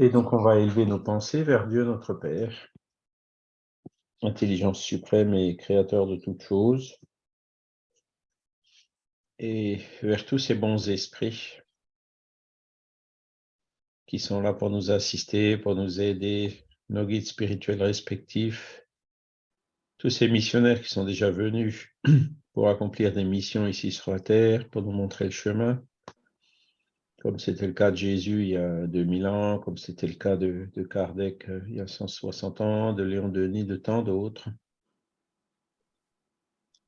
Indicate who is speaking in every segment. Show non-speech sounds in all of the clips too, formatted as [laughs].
Speaker 1: Et donc, on va élever nos pensées vers Dieu notre Père, intelligence suprême et créateur de toutes choses, et vers tous ces bons esprits qui sont là pour nous assister, pour nous aider, nos guides spirituels respectifs, tous ces missionnaires qui sont déjà venus pour accomplir des missions ici sur la terre, pour nous montrer le chemin, comme c'était le cas de Jésus il y a 2000 ans, comme c'était le cas de, Kardec euh, il y a 160 ans, de Léon Denis, de tant d'autres.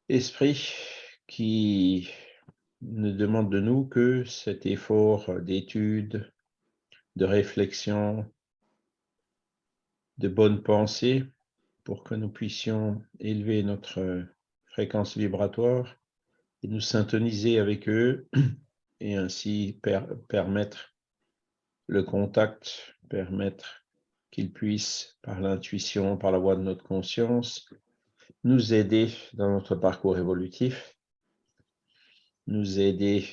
Speaker 1: Esprit qui ne demande de nous que cet effort d'étude, de réflexion, de bonne pensée pour que nous puissions élever notre fréquence vibratoire et nous syntoniser avec eux et ainsi permettre le contact, permettre qu'ils puissent, par l'intuition, par la voie de notre conscience, nous aider dans notre parcours évolutif, nous aider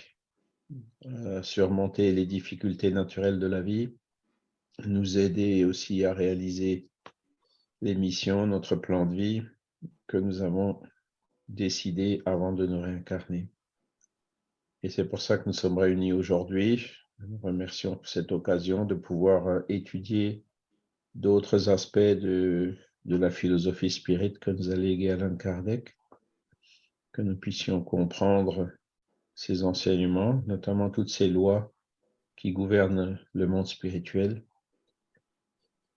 Speaker 1: à surmonter les difficultés naturelles de la vie, nous aider aussi à réaliser les missions, notre plan de vie que nous avons décidé avant de nous réincarner. Et c'est pour ça que nous sommes réunis aujourd'hui. Nous remercions pour cette occasion de pouvoir euh, étudier d'autres aspects de, de la philosophie spirit que nous a légué Alain Kardec, que nous puissions comprendre ses enseignements, notamment toutes ces lois qui gouvernent le monde spirituel,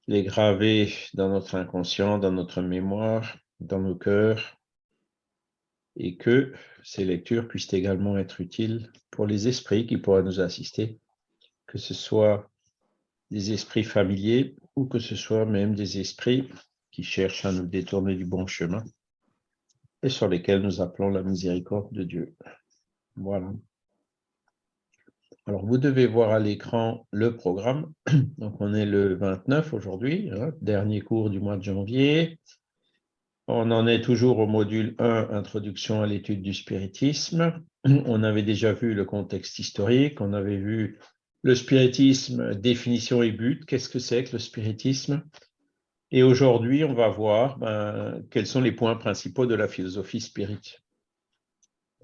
Speaker 1: les graver dans notre inconscient, dans notre mémoire, dans nos cœurs, et que ces lectures puissent également être utiles pour les esprits qui pourraient nous assister, que ce soit des esprits familiers ou que ce soit même des esprits qui cherchent à nous détourner du bon chemin et sur lesquels nous appelons la miséricorde de Dieu. Voilà. Alors, vous devez voir à l'écran le programme. Donc, on est le 29 aujourd'hui, hein, dernier cours du mois de janvier. On en est toujours au module 1, Introduction à l'étude du spiritisme. [clears throat] On avait déjà vu le contexte historique, on avait vu le spiritisme, définition et but, qu'est-ce que c'est que le spiritisme? Et aujourd'hui, on va voir ben, quels sont les points principaux de la philosophie spirit.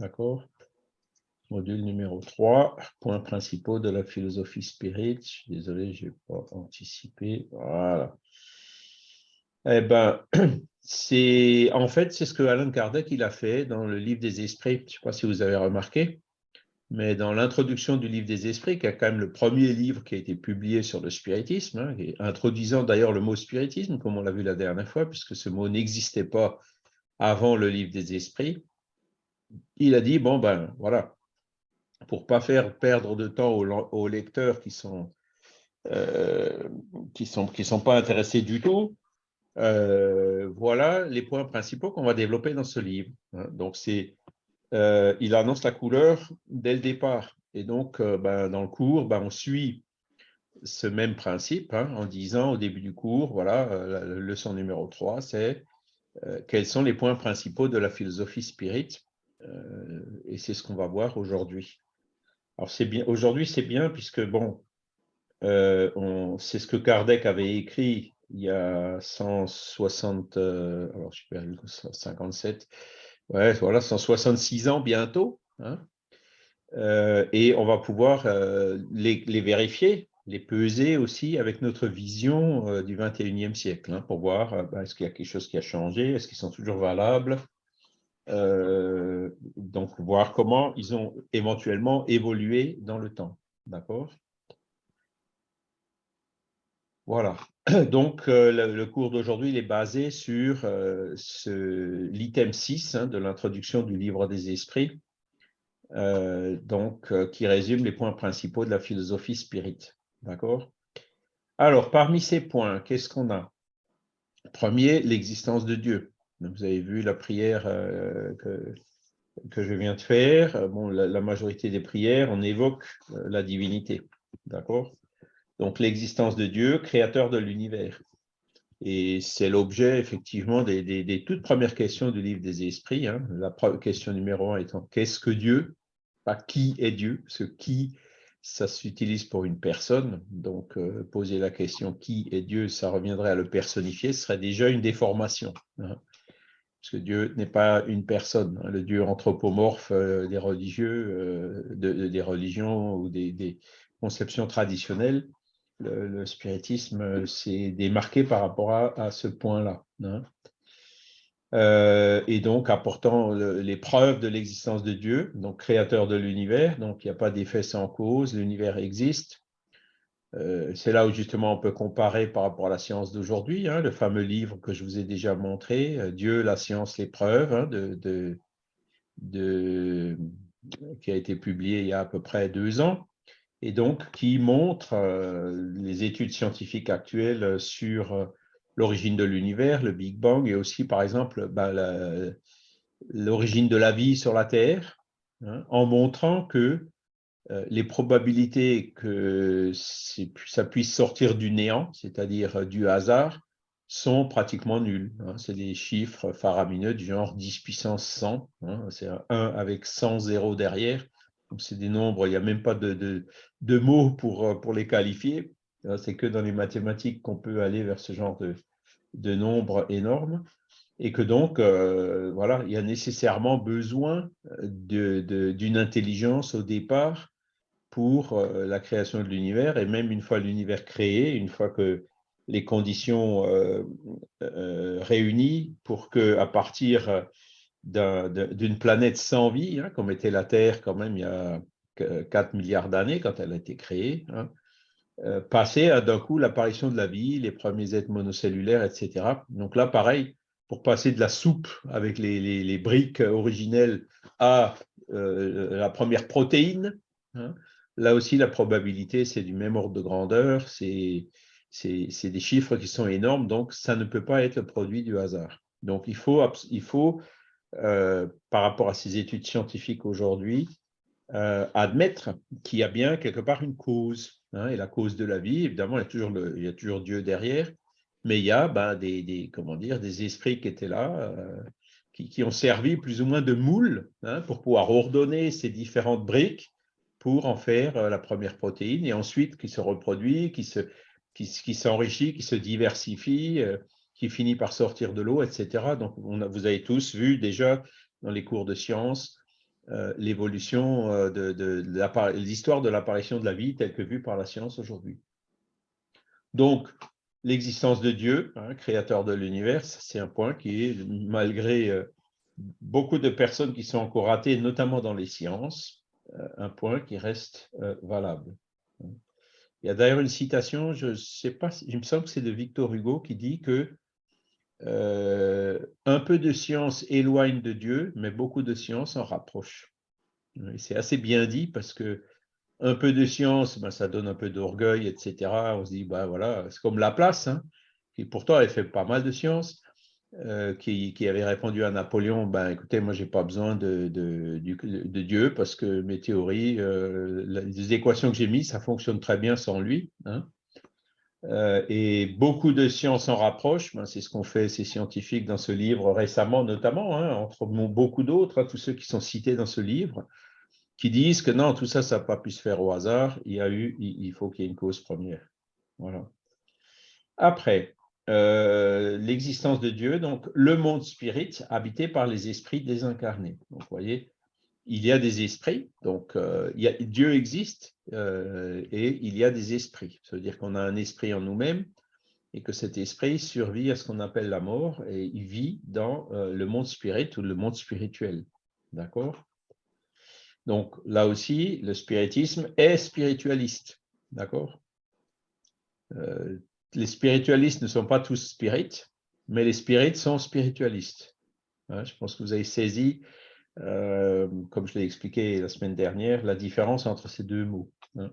Speaker 1: D'accord? Module numéro 3, points principaux de la philosophie spirit. Désolé, je n'ai pas anticipé. Voilà. Eh ben, [clears throat] c'est en fait c'est ce que Alan Kardec il a fait dans le livre des esprits. Je ne sais pas si vous avez remarqué, mais dans l'introduction du livre des esprits, qui est quand même le premier livre qui a été publié sur le spiritisme, hein, introduisant d'ailleurs le mot spiritisme, comme on l'a vu la dernière fois, puisque ce mot n'existait pas avant le livre des esprits. Il a dit bon ben voilà, pour pas faire perdre de temps aux, lecteurs qui sont euh, qui sont qui sont pas intéressés du tout euh, voilà les points principaux qu'on va développer dans ce livre. Hein. Donc, c'est, euh, il annonce la couleur dès le départ. Et donc, euh, ben, dans le cours, ben, on suit ce même principe hein, en disant au début du cours, voilà, la leçon numéro 3, c'est quels sont les points principaux de la philosophie spirit. et c'est ce qu'on va voir aujourd'hui. Alors, c'est bien, aujourd'hui, c'est bien puisque, bon, c'est ce que Kardec avait écrit il y a 160, euh, alors je perdu 57, ouais, voilà, 166 ans bientôt. Hein. Euh, et on va pouvoir euh, les, vérifier, les peser aussi avec notre vision du 21e siècle, hein, pour voir ben, est-ce qu'il y a quelque chose qui a changé, est-ce qu'ils sont toujours valables, donc voir comment ils ont éventuellement évolué dans le temps. D'accord? Voilà. [clears throat] Donc, euh, le, cours d'aujourd'hui est basé sur euh, l'item 6 hein, de l'introduction du livre des esprits, euh, donc, qui résume les points principaux de la philosophie spirit. D'accord? Alors, parmi ces points, qu'est-ce qu'on a? Premier, l'existence de Dieu. vous avez vu la prière que, je viens de faire. La majorité des prières, on évoque la divinité. D'accord? Donc l'existence de Dieu, créateur de l'univers. Et c'est l'objet, effectivement, des, toutes premières questions du livre des esprits. Hein. La question numéro un étant « Qu'est-ce que Dieu ?» Pas « Qui est Dieu ?» Ce « qui », ça s'utilise pour une personne. Donc, euh, poser la question qui est Dieu, ça reviendrait à le personnifier, ce serait déjà une déformation. Hein. parce que Dieu n'est pas une personne. Hein. le Dieu anthropomorphe euh, des religieux, des religions ou des, conceptions traditionnelles, le, spiritisme s'est démarqué par rapport à, ce point-là. Hein. Euh, et donc apportant les preuves de l'existence de Dieu, donc créateur de l'univers, donc il n'y a pas d'effet sans cause, l'univers existe. Euh, c'est là où justement on peut comparer par rapport à la science d'aujourd'hui, hein, le fameux livre que je vous ai déjà montré, euh, Dieu, la science, les preuves, hein, de, de, qui a été publié il y a à peu près deux ans, et donc qui montre les études scientifiques actuelles sur l'origine de l'univers, le Big Bang, et aussi, par exemple, bah, l'origine de la vie sur la Terre, hein, en montrant que euh, les probabilités que ça puisse sortir du néant, c'est-à-dire euh, du hasard, sont pratiquement nulles. Hein. C'est des chiffres faramineux du genre 10 puissance 100, hein. c'est un 1 avec 100 zéros derrière. C'est des nombres, il n'y a même pas de, de mots pour, euh, pour les qualifier. C'est que dans les mathématiques qu'on peut aller vers ce genre de, de nombres énormes et que donc, euh, voilà, il y a nécessairement besoin d'une intelligence au départ pour euh, la création de l'univers, et même une fois l'univers créé, une fois que les conditions euh, réunies pour que, à partir d'une planète sans vie, hein, comme était la Terre quand même il y a 4 milliards d'années quand elle a été créée, hein, euh, passer à d'un coup l'apparition de la vie, les premiers êtres monocellulaires, etc. Donc là, pareil, pour passer de la soupe avec les, briques originelles à euh, la première protéine, hein, là aussi, la probabilité, c'est du même ordre de grandeur, c'est des chiffres qui sont énormes, donc ça ne peut pas être le produit du hasard. Donc il faut, il faut euh, par rapport à ces études scientifiques aujourd'hui, admettre qu'il y a bien quelque part une cause. Hein, et la cause de la vie, évidemment, il y a toujours, Dieu derrière, mais il y a ben, des, comment dire, des esprits qui étaient là, euh, qui, ont servi plus ou moins de moule hein, pour pouvoir ordonner ces différentes briques pour en faire euh, la première protéine, et ensuite qui se reproduit, qui se qui, s'enrichit, qui se diversifie, euh, qui finit par sortir de l'eau, etc. Donc, on vous avez tous vu déjà dans les cours de sciences euh, l'évolution euh, de, l'histoire de l'apparition de la vie telle que vue par la science aujourd'hui. Donc, l'existence de Dieu, hein, créateur de l'univers, c'est un point qui est, malgré euh, beaucoup de personnes qui sont encore ratées, notamment dans les sciences, un point qui reste valable. Il y a d'ailleurs une citation, je ne sais pas, il me semble que c'est de Victor Hugo qui dit que euh, un peu de science éloigne de Dieu, mais beaucoup de science en rapproche. C'est assez bien dit parce que un peu de science, ben, ça donne un peu d'orgueil, etc. On se dit, ben, voilà, c'est comme la place, hein, qui pourtant elle fait pas mal de science, euh, qui, avait répondu à Napoléon, ben, écoutez, moi, j'ai pas besoin de, de, Dieu parce que mes théories, euh, les équations que j'ai mises, ça fonctionne très bien sans lui. Hein. Euh, et beaucoup de sciences en rapprochent, c'est ce qu'ont fait ces scientifiques dans ce livre récemment, notamment, hein, entre beaucoup d'autres, hein, tous ceux qui sont cités dans ce livre, qui disent que non, tout ça, ça n'a pas pu se faire au hasard, il, y a eu, il faut qu'il y ait une cause première. Voilà. Après, euh, l'existence de Dieu, donc le monde spirit habité par les esprits désincarnés. Donc, vous voyez, il y a des esprits, donc euh, Dieu existe euh, et il y a des esprits. Ça veut dire qu'on a un esprit en nous-mêmes et que cet esprit survit à ce qu'on appelle la mort et il vit dans euh, le monde spirit ou le monde spirituel. D'accord? Donc là aussi, le spiritisme est spiritualiste. D'accord? Les spiritualistes ne sont pas tous spirites, mais les spirites sont spiritualistes. Hein, je pense que vous avez saisi euh, comme je l'ai expliqué la semaine dernière, la différence entre ces deux mots. Hein.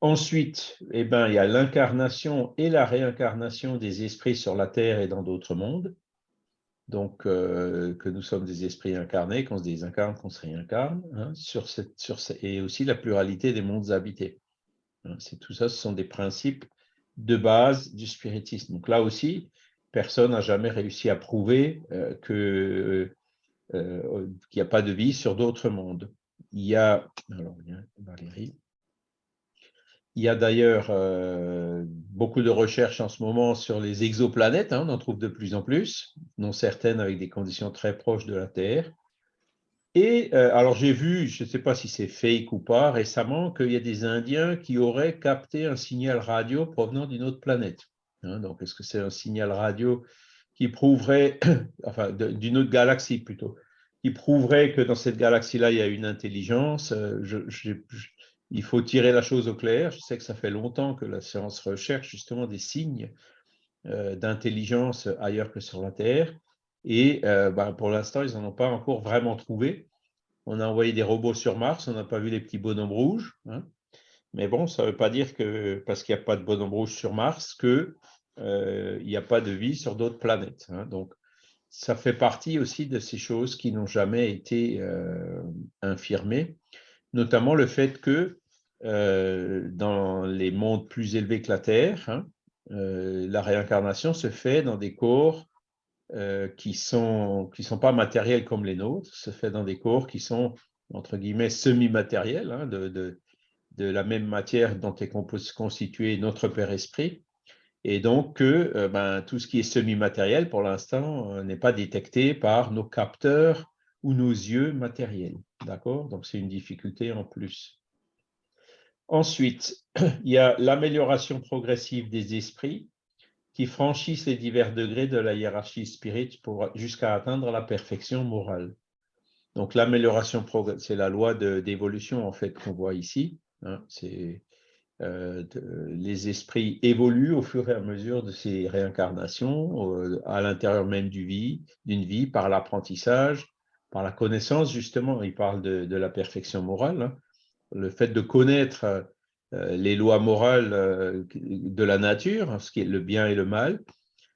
Speaker 1: Ensuite, eh ben, il y a l'incarnation et la réincarnation des esprits sur la Terre et dans d'autres mondes. Donc, euh, que nous sommes des esprits incarnés, qu'on se désincarne, qu'on se réincarne, hein, sur cette, sur et aussi la pluralité des mondes habités. Hein. tout ça, ce sont des principes de base du spiritisme. Donc là aussi, personne n'a jamais réussi à prouver euh, que euh, qu'il n'y a pas de vie sur d'autres mondes. Il y a, alors, Valérie, il y a d'ailleurs euh, beaucoup de recherches en ce moment sur les exoplanètes, hein, on en trouve de plus en plus, dont certaines avec des conditions très proches de la Terre. Et euh, alors j'ai vu, je ne sais pas si c'est fake ou pas, récemment, qu'il y a des Indiens qui auraient capté un signal radio provenant d'une autre planète. Hein. donc est-ce que c'est un signal radio qui prouverait, [clears throat] enfin d'une autre galaxie plutôt, qui prouverait que dans cette galaxie-là, il y a une intelligence euh, il faut tirer la chose au clair. Je sais que ça fait longtemps que la science recherche justement des signes euh, d'intelligence ailleurs que sur la Terre. Et euh, ben, pour l'instant, ils n'en ont pas encore vraiment trouvé. On a envoyé des robots sur Mars, on n'a pas vu les petits bonhommes rouges. Hein. Mais bon, ça ne veut pas dire que parce qu'il n'y a pas de bonhommes rouges sur Mars, qu'il euh, n'y a pas de vie sur d'autres planètes. Hein. Donc, ça fait partie aussi de ces choses qui n'ont jamais été infirmées notamment le fait que euh, dans les mondes plus élevés que la Terre, hein, euh, la réincarnation se fait dans des corps euh, qui ne sont, qui sont pas matériels comme les nôtres, se fait dans des corps qui sont, entre guillemets, semi-matériels, hein, de, de, de, la même matière dont est constitué notre Père Esprit, et donc que ben, tout ce qui est semi-matériel, pour l'instant, n'est pas détecté par nos capteurs ou nos yeux matériels. D'accord? Donc, c'est une difficulté en plus. Ensuite, [clears throat] il y a l'amélioration progressive des esprits qui franchissent les divers degrés de la hiérarchie spirite jusqu'à atteindre la perfection morale. Donc, l'amélioration c'est la loi d'évolution en fait qu'on voit ici. Hein. c'est euh, les esprits évoluent au fur et à mesure de ces réincarnations euh, à l'intérieur même du vie, d'une vie par l'apprentissage, par la connaissance, justement, il parle de, la perfection morale, hein. le fait de connaître euh, les lois morales de la nature, ce qui est le bien et le mal,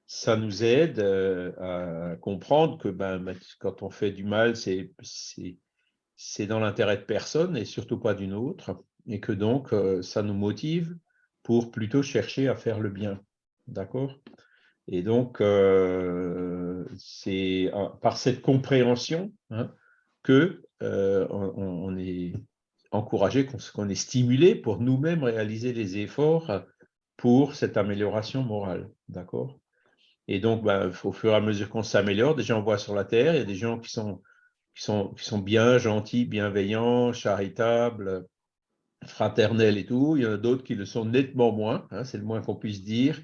Speaker 1: ça nous aide à comprendre que ben, quand on fait du mal, c'est dans l'intérêt de personne et surtout pas d'une autre, et que donc ça nous motive pour plutôt chercher à faire le bien. D'accord? Et donc, euh, c'est par cette compréhension hein, que euh, on, est encouragé, qu'on est stimulé pour nous-mêmes réaliser les efforts pour cette amélioration morale. D'accord? Et donc, ben, au fur et à mesure qu'on s'améliore, déjà on voit sur la Terre, il y a des gens qui sont, qui sont, qui sont bien gentils, bienveillants, charitables, fraternels et tout. Il y en a d'autres qui le sont nettement moins, hein, c'est le moins qu'on puisse dire.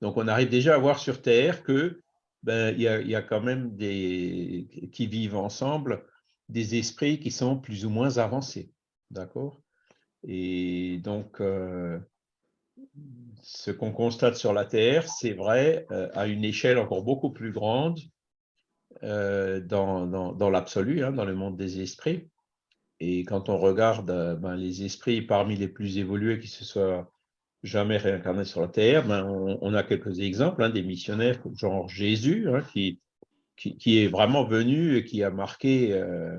Speaker 1: Donc, on arrive déjà à voir sur Terre que ben, il, y a, quand même des qui vivent ensemble des esprits qui sont plus ou moins avancés, d'accord? Et donc, euh, ce qu'on constate sur la Terre, c'est vrai euh, à une échelle encore beaucoup plus grande euh, dans, dans, l'absolu, hein, dans le monde des esprits. Et quand on regarde ben, les esprits parmi les plus évolués qui se soient jamais réincarné sur la terre, ben on, a quelques exemples, hein, des missionnaires genre Jésus, hein, qui, qui, est vraiment venu et qui a marqué euh,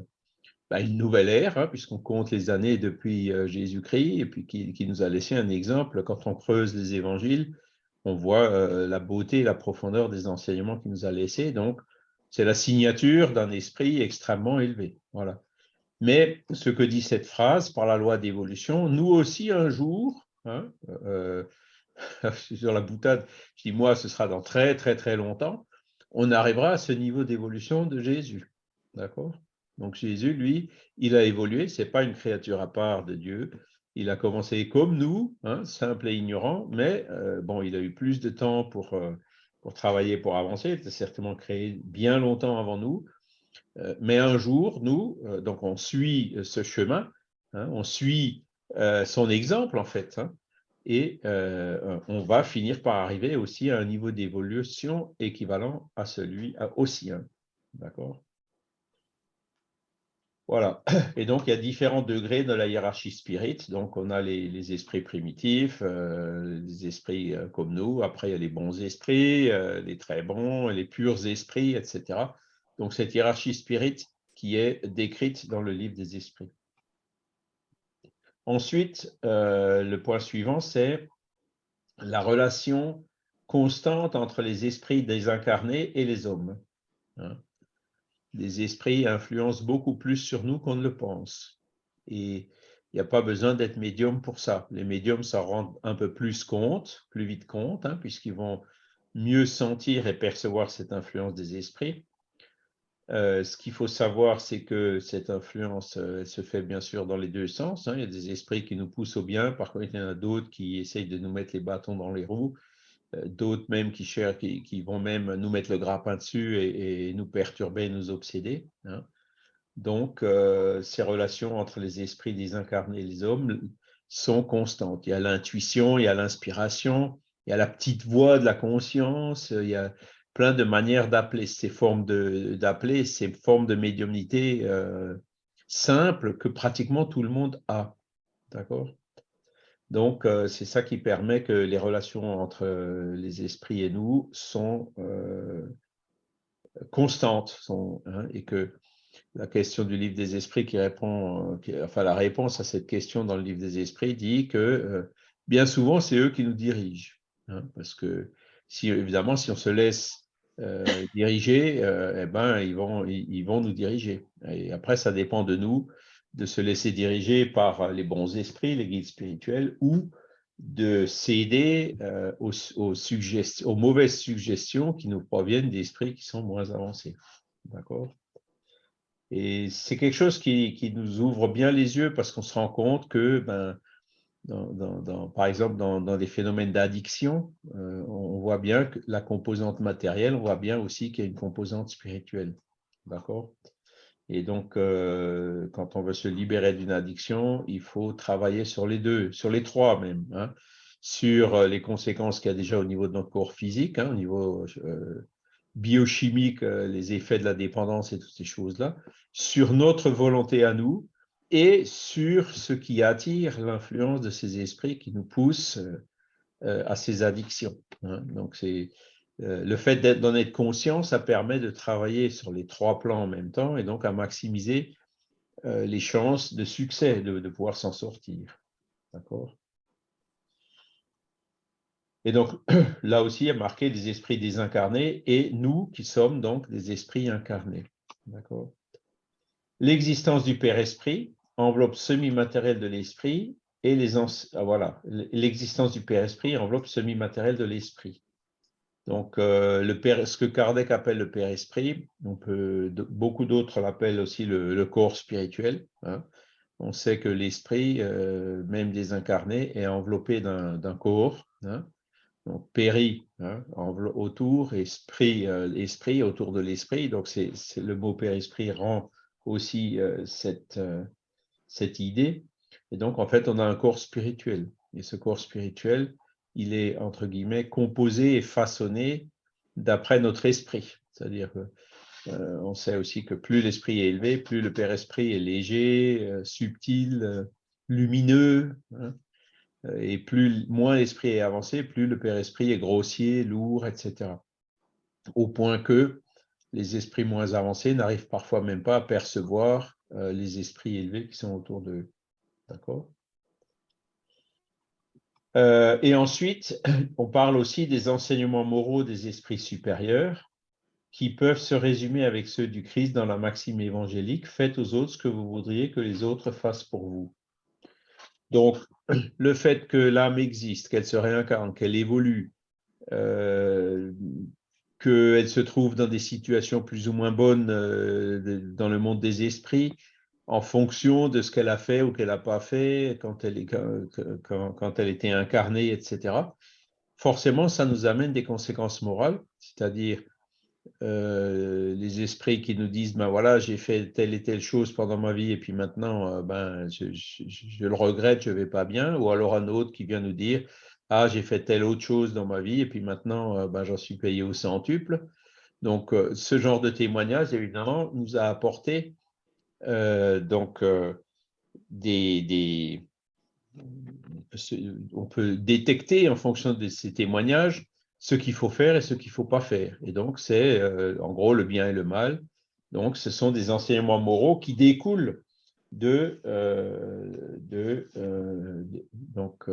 Speaker 1: ben, une nouvelle ère, hein, puisqu'on compte les années depuis euh, Jésus-Christ, et puis qui, nous a laissé un exemple. Quand on creuse les évangiles, on voit euh, la beauté et la profondeur des enseignements qu'il nous a laissés. Donc, c'est la signature d'un esprit extrêmement élevé. Voilà. Mais ce que dit cette phrase, par la loi d'évolution, nous aussi, un jour, Hein, euh, [laughs] sur la boutade, je dis moi, ce sera dans très très très longtemps, on arrivera à ce niveau d'évolution de Jésus. D'accord? Donc Jésus, lui, il a évolué, c'est pas une créature à part de Dieu. Il a commencé comme nous, hein, simple et ignorant, mais euh, bon, il a eu plus de temps pour, euh, pour travailler, pour avancer. Il était certainement créé bien longtemps avant nous. Mais un jour, nous, donc on suit ce chemin, hein, on suit euh, son exemple, en fait. Hein. et euh, on va finir par arriver aussi à un niveau d'évolution équivalent à celui au sien. D'accord? Voilà. [coughs] Et donc, il y a différents degrés de la hiérarchie spirit. Donc, on a les, esprits primitifs, euh, les esprits comme nous. Après, il y a les bons esprits, les très bons, les purs esprits, etc. Donc, cette hiérarchie spirit qui est décrite dans le livre des esprits. Ensuite, euh, le point suivant, c'est la relation constante entre les esprits désincarnés et les hommes. Hein. Les esprits influencent beaucoup plus sur nous qu'on ne le pense. Et il n'y a pas besoin d'être médium pour ça. Les médiums s'en rendent un peu plus compte, plus vite compte, hein, puisqu'ils vont mieux sentir et percevoir cette influence des esprits. Euh, ce qu'il faut savoir, c'est que cette influence euh, se fait bien sûr dans les deux sens. Hein. Il y a des esprits qui nous poussent au bien, par contre, il y en a d'autres qui essayent de nous mettre les bâtons dans les roues, euh, d'autres même qui, cherchent, qui, vont même nous mettre le grappin dessus et, nous perturber, nous obséder. Hein. Donc, ces relations entre les esprits désincarnés et les hommes sont constantes. Il y a l'intuition, il y a l'inspiration, il y a la petite voix de la conscience, il y a plein de manières d'appeler ces formes d'appeler, ces formes de médiumnité euh, simples que pratiquement tout le monde a. D'accord? Donc, euh, c'est ça qui permet que les relations entre euh, les esprits et nous sont constantes sont, hein, et que la question du livre des esprits qui répond, enfin la réponse à cette question dans le livre des esprits dit que bien souvent, c'est eux qui nous dirigent. Hein, parce que si, évidemment, si on se laisse euh, diriger, euh, eh ben, ils, vont, ils, vont nous diriger. Et après, ça dépend de nous de se laisser diriger par les bons esprits, les guides spirituels, ou de céder euh, aux, aux, mauvaises suggestions qui nous proviennent d'esprits qui sont moins avancés. D'accord? Et c'est quelque chose qui, qui, nous ouvre bien les yeux parce qu'on se rend compte que ben, par exemple, dans, des phénomènes d'addiction, euh, on voit bien que la composante matérielle, on voit bien aussi qu'il y a une composante spirituelle. D'accord? Et donc, euh, quand on veut se libérer d'une addiction, il faut travailler sur les deux, sur les trois même, hein. sur euh, les conséquences qu'il y a déjà au niveau de notre corps physique, hein, au niveau biochimique, les effets de la dépendance et toutes ces choses-là, sur notre volonté à nous, et sur ce qui attire l'influence de ces esprits qui nous poussent euh, à ces addictions. Hein. Donc, euh, le fait d'en être conscient, ça permet de travailler sur les trois plans en même temps et donc à maximiser euh, les chances de succès, de, pouvoir s'en sortir. D'accord? Et donc, [clears throat] là aussi, il y a marqué des esprits désincarnés et nous qui sommes donc des esprits incarnés. D'accord? L'existence du Père Esprit, enveloppe semi-matérielle de l'esprit et les ah, voilà l'existence du Père Esprit enveloppe semi-matérielle de l'esprit. Donc euh, le père, ce que Kardec appelle le Père Esprit, on peut beaucoup d'autres l'appellent aussi le, corps spirituel. Hein. On sait que l'esprit, euh, même désincarné, est enveloppé d'un corps. Hein. Donc péri hein, autour, esprit, euh, esprit autour de l'esprit. Donc c'est le mot Père Esprit rend aussi cette cette idée. Et donc, en fait, on a un corps spirituel. Et ce corps spirituel, il est, entre guillemets, composé et façonné d'après notre esprit. C'est-à-dire que euh, on sait aussi que plus l'esprit est élevé, plus le Père Esprit est léger, euh, subtil, euh, lumineux, hein. et plus moins l'esprit est avancé, plus le Père Esprit est grossier, lourd, etc. Au point que les esprits moins avancés n'arrivent parfois même pas à percevoir euh, les esprits élevés qui sont autour d'eux. D'accord? Euh, Et ensuite, [clears throat] on parle aussi des enseignements moraux des esprits supérieurs qui peuvent se résumer avec ceux du Christ dans la maxime évangélique, faites aux autres ce que vous voudriez que les autres fassent pour vous. Donc, [clears throat] le fait que l'âme existe, qu'elle se réincarne, qu'elle évolue, euh, qu'elle se trouve dans des situations plus ou moins bonnes euh, dans le monde des esprits, en fonction de ce qu'elle a fait ou qu'elle n'a pas fait quand elle, est, quand, elle était incarnée, etc. Forcément, ça nous amène des conséquences morales, c'est-à-dire euh, les esprits qui nous disent ben voilà j'ai fait telle et telle chose pendant ma vie et puis maintenant euh, ben je, je, le regrette je vais pas bien ou alors un autre qui vient nous dire ah, j'ai fait telle autre chose dans ma vie et puis maintenant, euh, ben, j'en suis payé au centuple. Donc, euh, ce genre de témoignage, évidemment, nous a apporté euh, donc, des, On peut détecter en fonction de ces témoignages ce qu'il faut faire et ce qu'il ne faut pas faire. Et donc, c'est en gros le bien et le mal. Donc, ce sont des enseignements moraux qui découlent de, de donc,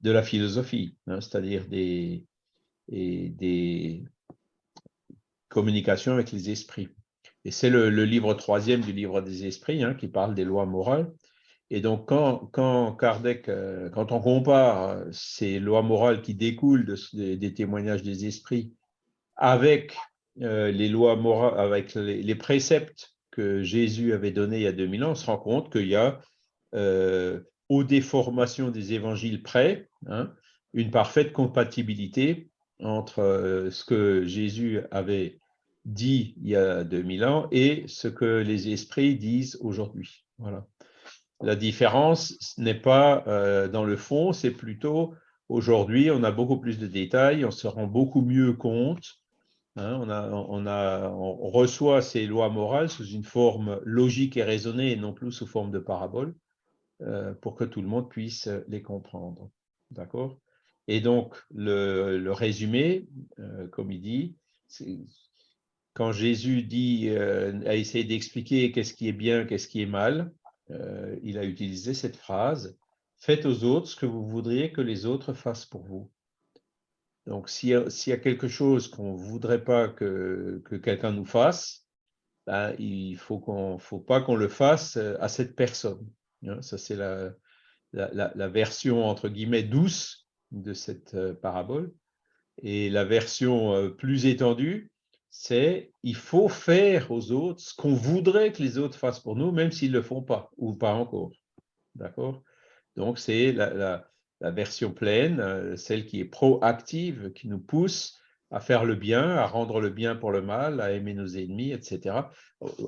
Speaker 1: de la philosophie, hein, c'est-à-dire des, communications avec les esprits. Et c'est le, livre troisième du livre des esprits hein, qui parle des lois morales. Et donc, quand, euh, on compare ces lois morales qui découlent des témoignages des esprits avec les lois morales, avec les, préceptes que Jésus avait donnés il y a 2000 ans, on se rend compte qu'il y a, aux déformations des évangiles près, hein, une parfaite compatibilité entre ce que Jésus avait dit il y a 2000 ans et ce que les esprits disent aujourd'hui. Voilà. La différence n'est pas euh, dans le fond, c'est plutôt aujourd'hui, on a beaucoup plus de détails, on se rend beaucoup mieux compte. Hein, on, on, reçoit ces lois morales sous une forme logique et raisonnée et non plus sous forme de parabole euh, pour que tout le monde puisse les comprendre. D'accord? Et donc, le, résumé, euh, comme il dit, quand Jésus dit, euh, a essayé d'expliquer qu'est-ce qui est bien, qu'est-ce qui est mal, euh, il a utilisé cette phrase « Faites aux autres ce que vous voudriez que les autres fassent pour vous ». Donc, s'il y, a quelque chose qu'on ne voudrait pas que, quelqu'un nous fasse, ben, il ne faut, faut pas qu'on le fasse euh, à cette personne. Ça, c'est la, version, entre guillemets, douce de cette parabole. Et la version plus étendue, c'est il faut faire aux autres ce qu'on voudrait que les autres fassent pour nous, même s'ils ne le font pas, ou pas encore. D'accord? Donc, c'est la, version pleine, euh, celle qui est proactive, qui nous pousse à faire le bien, à rendre le bien pour le mal, à aimer nos ennemis, etc.,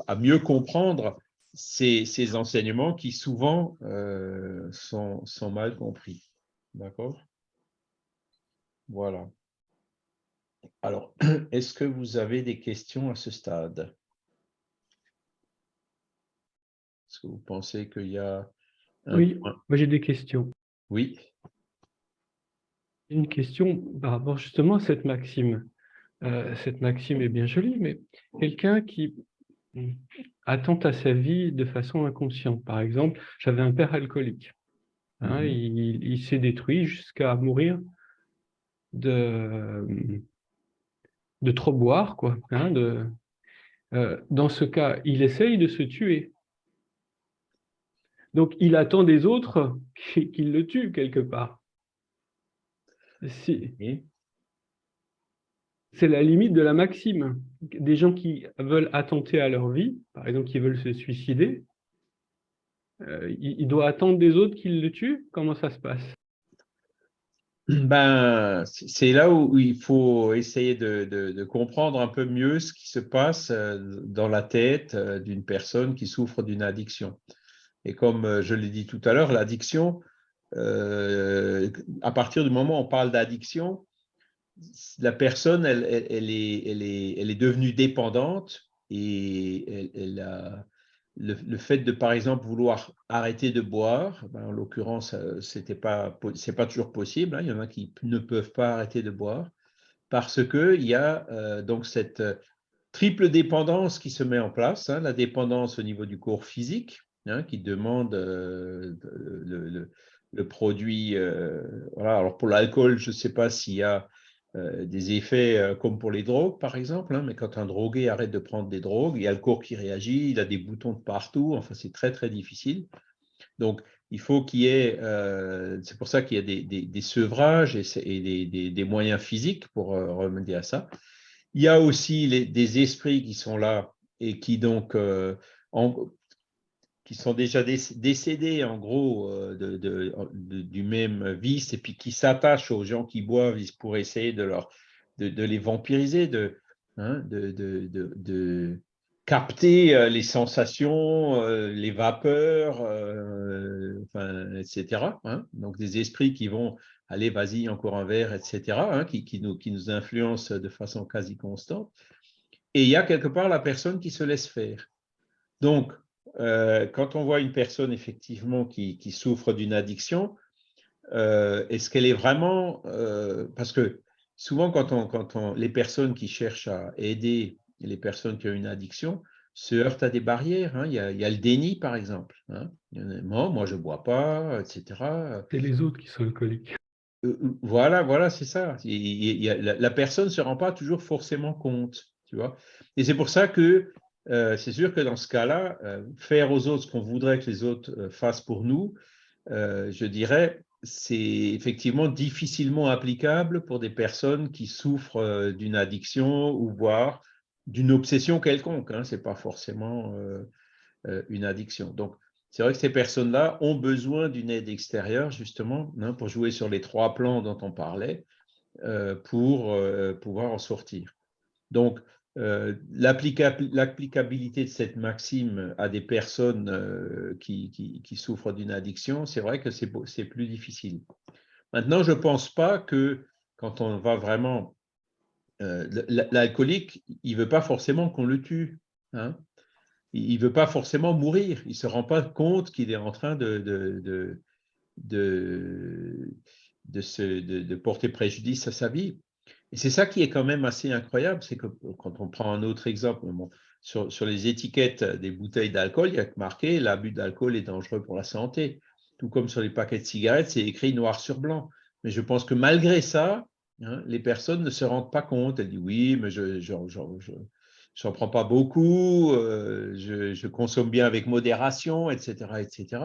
Speaker 1: à mieux comprendre ces, enseignements qui souvent euh, sont, sont mal compris. D'accord? Voilà. Alors, [clears throat] est-ce que vous avez des questions à ce stade? Est-ce que vous pensez qu'il y a...
Speaker 2: oui, moi j'ai des questions.
Speaker 1: Oui.
Speaker 2: Une question par rapport justement à cette maxime. Euh, cette maxime est bien jolie, mais quelqu'un qui attente à sa vie de façon inconsciente? Par exemple, j'avais un père alcoolique. Hein, mhm. il s'est détruit jusqu'à mourir de, de trop boire, quoi. Hein, de, euh, dans ce cas, il essaye de se tuer. Donc, il attend des autres [laughs] qu'ils le tuent quelque part. Si. C'est la limite de la maxime. Des gens qui veulent attenter à leur vie, par exemple, qui veulent se suicider, euh, il doit attendre des autres qu'ils le tuent? Comment ça se passe?
Speaker 1: Ben, c'est là où il faut essayer de, comprendre un peu mieux ce qui se passe euh, dans la tête euh, d'une personne qui souffre d'une addiction. Et comme je l'ai dit tout à l'heure, l'addiction, à partir du moment où on parle d'addiction, la personne, elle, est, elle, est, elle, est, devenue dépendante et elle, a, le, fait de, par exemple, vouloir arrêter de boire, ben, en l'occurrence, euh, ce n'est pas, toujours possible. Hein. il y en a qui ne peuvent pas arrêter de boire parce qu'il y a euh, donc cette euh, triple dépendance qui se met en place. Hein. la dépendance au niveau du corps physique, hein, qui demande le, produit. Alors pour l'alcool, je ne sais pas s'il y a euh, des effets euh, comme pour les drogues, par exemple, hein, mais quand un drogué arrête de prendre des drogues, il y a le corps qui réagit, il a des boutons de partout, enfin c'est très très difficile. Donc il faut qu'il y ait, euh, c'est pour ça qu'il y a des, sevrages et, des, moyens physiques pour remédier à ça. Il y a aussi des esprits qui sont là et qui donc en, qui sont déjà décédés en gros euh, de, du même vice et puis qui s'attachent aux gens qui boivent pour essayer de, leur, de, les vampiriser, hein, de, de, capter euh, les sensations, euh, les vapeurs, etc. Hein. Donc des esprits qui vont aller, vas-y, encore un verre, etc., hein, qui, qui, nous, qui nous influencent de façon quasi constante. Et il y a quelque part la personne qui se laisse faire. Donc, euh, quand on voit une personne effectivement qui, souffre d'une addiction, euh, est-ce qu'elle est vraiment... Euh, parce que souvent, quand, on, quand on, les personnes qui cherchent à aider les personnes qui ont une addiction se heurtent à des barrières. Hein. Il, y a, le déni, par exemple. Hein. moi, moi, je ne bois pas, etc.
Speaker 2: C'est les autres qui sont alcooliques.
Speaker 1: voilà, voilà, c'est ça. la, personne ne se rend pas toujours forcément compte. Tu vois Et c'est pour ça que c'est sûr que dans ce cas-là, faire aux autres ce qu'on voudrait que les autres fassent pour nous, je dirais, c'est effectivement difficilement applicable pour des personnes qui souffrent d'une addiction ou voire d'une obsession quelconque. Hein, Ce n'est pas forcément une addiction. Donc, c'est vrai que ces personnes-là ont besoin d'une aide extérieure, justement, hein, pour jouer sur les trois plans dont on parlait, euh, pour euh, pouvoir en sortir. Donc, euh, l'applicabilité de cette maxime à des personnes qui, qui, souffrent d'une addiction, c'est vrai que c'est plus difficile. Maintenant, je ne pense pas que quand on va vraiment... L'alcoolique, il ne veut pas forcément qu'on le tue. Hein il ne veut pas forcément mourir. Il ne se rend pas compte qu'il est en train de, porter préjudice à sa vie. Et c'est ça qui est quand même assez incroyable, c'est que quand on prend un autre exemple, sur, les étiquettes des bouteilles d'alcool, il y a marqué l'abus d'alcool est dangereux pour la santé. Tout comme sur les paquets de cigarettes, c'est écrit noir sur blanc. Mais je pense que malgré ça, hein, les personnes ne se rendent pas compte. Elles disent oui, mais je, n'en prends pas beaucoup, euh, je, consomme bien avec modération, etc. etc.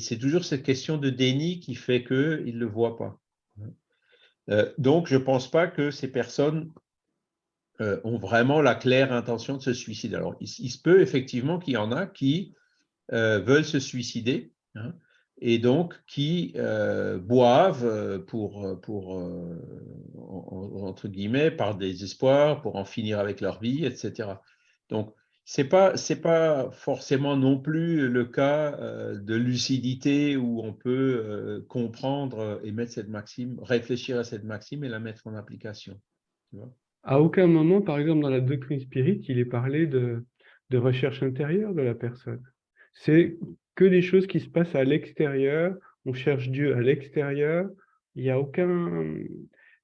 Speaker 1: C'est toujours cette question de déni qui fait qu'ils ne le voient pas. Euh, donc, je ne pense pas que ces personnes euh, ont vraiment la claire intention de se suicider. Alors, il, se peut effectivement qu'il y en a qui veulent se suicider, hein, et donc qui euh, boivent euh, euh, pour entre guillemets, par désespoir, pour en finir avec leur vie, etc. Donc, ce n'est pas, pas forcément non plus le cas de lucidité où on peut comprendre et mettre cette maxime, réfléchir à cette maxime et la mettre en application.
Speaker 2: à aucun moment, par exemple, dans la doctrine spirit, il est parlé de, recherche intérieure de la personne. C'est que des choses qui se passent à l'extérieur, on cherche Dieu à l'extérieur, il n'y a aucun,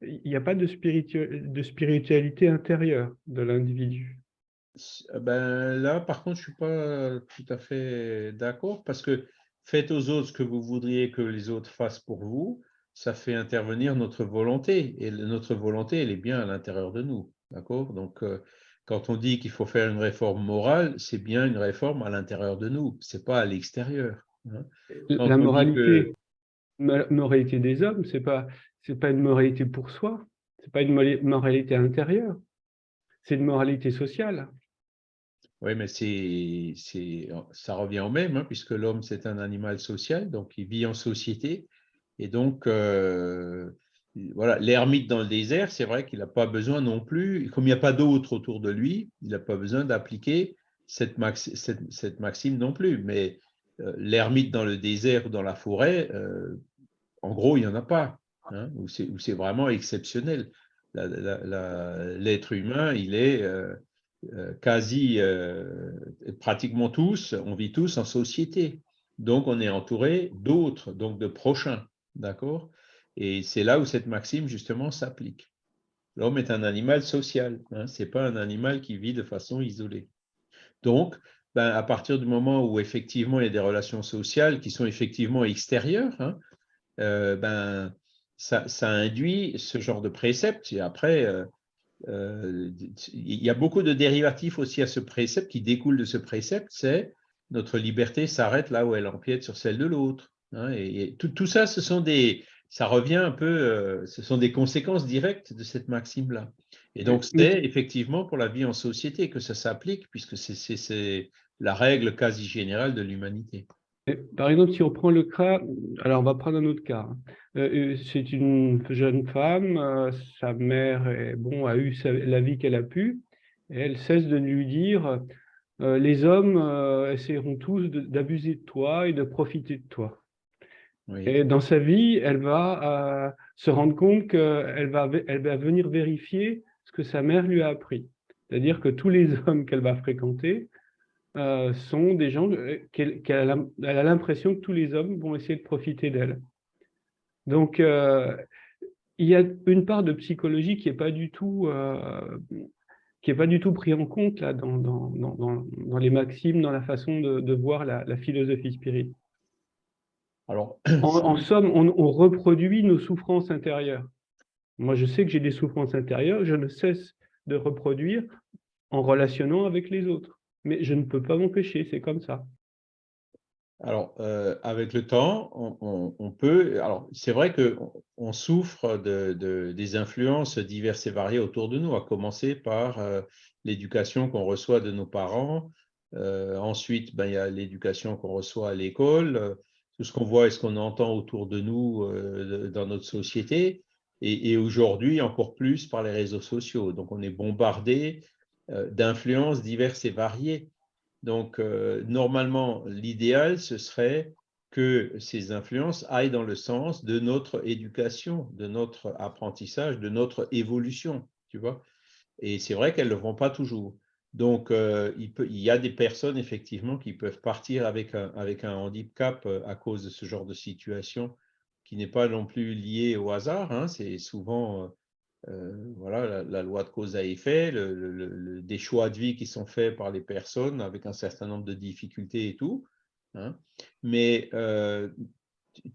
Speaker 2: il a pas de spiritualité intérieure de l'individu.
Speaker 1: Ben là, par contre, je ne suis pas tout à fait d'accord parce que faites aux autres ce que vous voudriez que les autres fassent pour vous, ça fait intervenir notre volonté et notre volonté, elle est bien à l'intérieur de nous. D'accord? Donc, euh, quand on dit qu'il faut faire une réforme morale, c'est bien une réforme à l'intérieur de nous, ce n'est pas à l'extérieur. Hein.
Speaker 2: La moralité, moralité des hommes, ce n'est pas, pas une moralité pour soi, ce n'est pas une moralité intérieure, c'est une moralité sociale.
Speaker 1: Oui, mais c'est, ça revient au même, hein, puisque l'homme, c'est un animal social, donc il vit en société. Et donc, euh, voilà, l'ermite dans le désert, c'est vrai qu'il n'a pas besoin non plus, comme il n'y a pas d'autre autour de lui, il n'a pas besoin d'appliquer cette, maxime non plus. Mais euh, l'ermite dans le désert ou dans la forêt, euh, en gros, il n'y en a pas, hein, où c'est vraiment exceptionnel. L'être humain, il est quasi, pratiquement tous, on vit tous en société. Donc, on est entouré d'autres, donc de prochains, d'accord? Et c'est là où cette maxime, justement, s'applique. L'homme est un animal social, hein, ce n'est pas un animal qui vit de façon isolée. Donc, ben, à partir du moment où effectivement il y a des relations sociales qui sont effectivement extérieures, hein, euh, ben, ça, induit ce genre de précepte. Et après, euh, euh, il y a beaucoup de dérivatifs aussi à ce précepte qui découlent de ce précepte, c'est notre liberté s'arrête là où elle empiète sur celle de l'autre. Hein, et, tout, tout, ça, ce sont des, ça revient un peu, euh, ce sont des conséquences directes de cette maxime-là. Et donc, c'est effectivement pour la vie en société que ça s'applique, puisque c'est la règle quasi générale de l'humanité.
Speaker 2: Par exemple, si on prend le cas, alors on va prendre un autre cas. Hein. Euh, euh, c'est une jeune femme, sa mère est, bon, a eu la vie qu'elle a pu, et elle cesse de lui dire les hommes essaieront tous d'abuser de toi et de profiter de toi. Et dans sa vie, elle va euh, se rendre compte qu'elle va, elle va venir vérifier ce que sa mère lui a appris. C'est-à-dire que tous les [laughs] hommes qu'elle va fréquenter euh, sont des gens euh, qu'elle a l'impression que tous les hommes vont essayer de profiter d'elle. Donc, il y a une part de psychologie qui n'est pas du tout qui est pas du tout pris en compte là, dans, dans, dans, dans les maximes, dans la façon de, de voir la, la philosophie spirituelle en, [clears throat] somme, on, reproduit nos souffrances intérieures. Moi, je sais que j'ai des souffrances intérieures, je ne cesse de reproduire en relationnant avec les autres. Mais je ne peux pas m'empêcher, c'est comme ça.
Speaker 1: Alors, euh, avec le temps, on, peut... Alors, c'est vrai qu'on on souffre de, des influences diverses et variées autour de nous, à commencer par euh, l'éducation qu'on reçoit de nos parents. Euh, ensuite, ben, il y a l'éducation qu'on reçoit à l'école, tout ce qu'on voit et ce qu'on entend autour de nous dans notre société. Et, et aujourd'hui, encore plus par les réseaux sociaux. Donc, on est bombardé d'influences diverses et variées. Donc, euh, normalement, l'idéal, ce serait que ces influences aillent dans le sens de notre éducation, de notre apprentissage, de notre évolution, tu vois. Et c'est vrai qu'elles ne le font pas toujours. Donc, euh, il, y a des personnes, effectivement, qui peuvent partir avec un, handicap euh, à cause de ce genre de situation qui n'est pas non plus lié au hasard. Hein. C'est souvent euh, voilà, la, loi de cause à effet, des choix de vie qui sont faits par les personnes avec un certain nombre de difficultés et tout. Hein. Mais euh,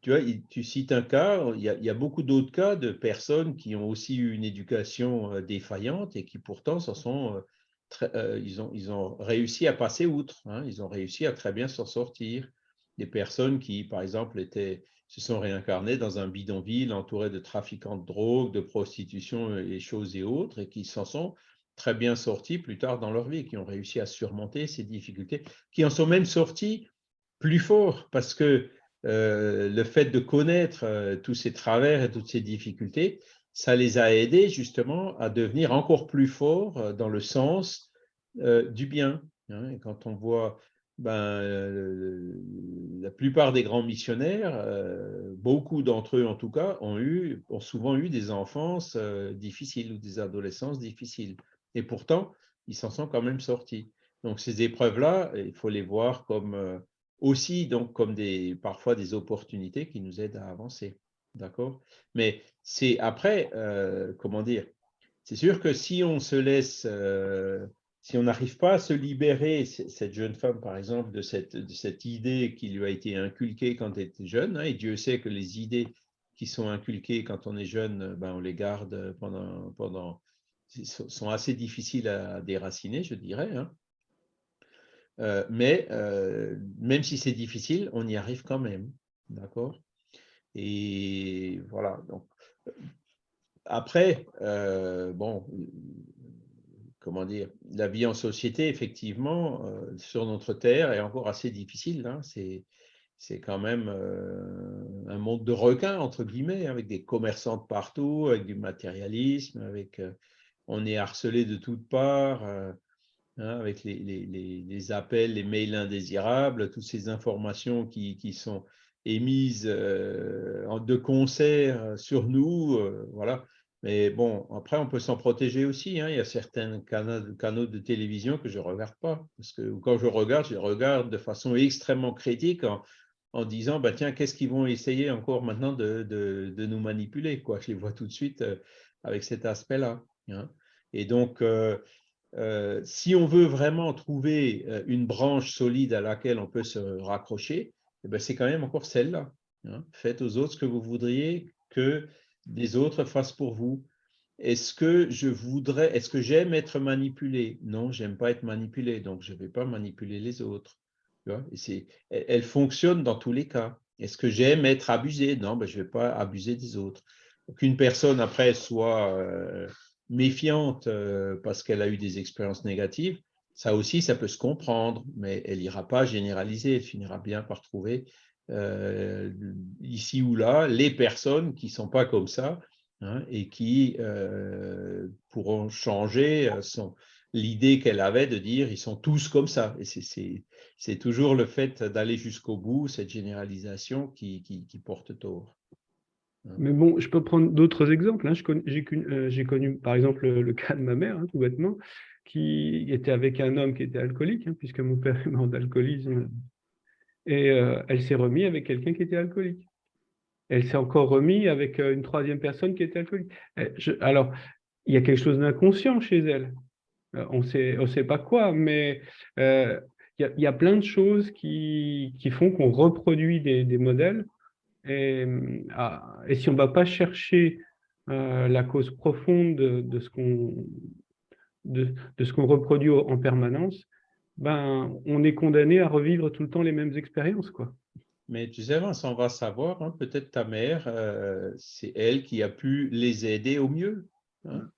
Speaker 1: tu, vois, tu cites un cas, il y a, beaucoup d'autres cas de personnes qui ont aussi eu une éducation euh, défaillante et qui pourtant sont, ils, ont, ils ont réussi à passer outre, hein. ils ont réussi à très bien s'en sortir. Des personnes qui, par exemple, étaient se sont réincarnés dans un bidonville entouré de trafiquants de drogue, de prostitution et choses et autres, et qui s'en sont très bien sortis plus tard dans leur vie, qui ont réussi à surmonter ces difficultés, qui en sont même sortis plus forts, parce que euh, le fait de connaître euh, tous ces travers et toutes ces difficultés, ça les a aidés justement à devenir encore plus forts euh, dans le sens du bien. Hein. quand on voit ben, la plupart des grands missionnaires, euh, beaucoup d'entre eux en tout cas, ont, eu, ont souvent eu des enfances euh, difficiles ou des adolescences difficiles. Et pourtant, ils s'en sont quand même sortis. Donc ces épreuves-là, il faut les voir comme euh, aussi donc comme des parfois des opportunités qui nous aident à avancer. D'accord? Mais c'est après, comment dire, c'est sûr que si on se laisse si on n'arrive pas à se libérer, cette jeune femme, par exemple, de cette, idée qui lui a été inculquée quand elle était jeune, hein, et Dieu sait que les idées qui sont inculquées quand on est jeune, ben, on les garde pendant, pendant sont assez difficiles à déraciner, je dirais. Hein. Euh, mais euh, même si c'est difficile, on y arrive quand même. D'accord? Et voilà. Donc, après, euh, bon, comment dire, la vie en société, effectivement, euh, sur notre terre est encore assez difficile. Hein. C'est quand même euh, un monde de requins, entre guillemets, avec des commerçants de partout, avec du matérialisme, avec, euh, on est harcelé de toutes parts, hein, avec les, les, appels, les mails indésirables, toutes ces informations qui, qui sont émises de concert sur nous. voilà mais bon, après, on peut s'en protéger aussi. Hein. Il y a certains canaux, de télévision que je ne regarde pas. Parce que quand je regarde, je regarde de façon extrêmement critique en, disant, bah, tiens, qu'est-ce qu'ils vont essayer encore maintenant de, nous manipuler quoi. Je les vois tout de suite euh, avec cet aspect-là. Hein. Et donc, euh, euh, si on veut vraiment trouver une branche solide à laquelle on peut se raccrocher, eh ben, c'est quand même encore celle-là. Hein. Faites aux autres ce que vous voudriez que des autres fassent pour vous Est-ce que je voudrais, est-ce que j'aime être manipulé? Non, j'aime pas être manipulé, donc je ne vais pas manipuler les autres. Et elle, fonctionne dans tous les cas. Est-ce que j'aime être abusé? Non, ben, je ne vais pas abuser des autres. Qu'une personne, après, soit euh, méfiante euh, parce qu'elle a eu des expériences négatives, ça aussi, ça peut se comprendre, mais elle n'ira pas généraliser, elle finira bien par trouver euh, ici ou là, les personnes qui ne sont pas comme ça hein, et qui euh, pourront changer euh, l'idée qu'elle avait de dire ils sont tous comme ça. C'est toujours le fait d'aller jusqu'au bout, cette généralisation qui, porte tort.
Speaker 2: Hein. Mais bon, je peux prendre d'autres exemples. Hein. J'ai connu, par exemple, le, cas de ma mère, tout bêtement, qui était avec un homme qui était alcoolique, puisque mon père est mort d'alcoolisme et euh, elle s'est remise avec quelqu'un qui était alcoolique. Elle s'est encore remise avec euh, une troisième personne qui était alcoolique. alors, il y a quelque chose d'inconscient chez elle. Euh, on ne sait pas quoi, mais il y, a, plein de choses qui, font qu'on reproduit des, modèles. Et, ah, et, si on ne va pas chercher la cause profonde de, ce qu'on reproduit en permanence, ben, on est condamné à revivre tout le temps les mêmes expériences. Quoi.
Speaker 1: Mais tu sais, on va savoir, hein, peut-être ta mère, euh, c'est elle qui a pu les aider au mieux. Hein.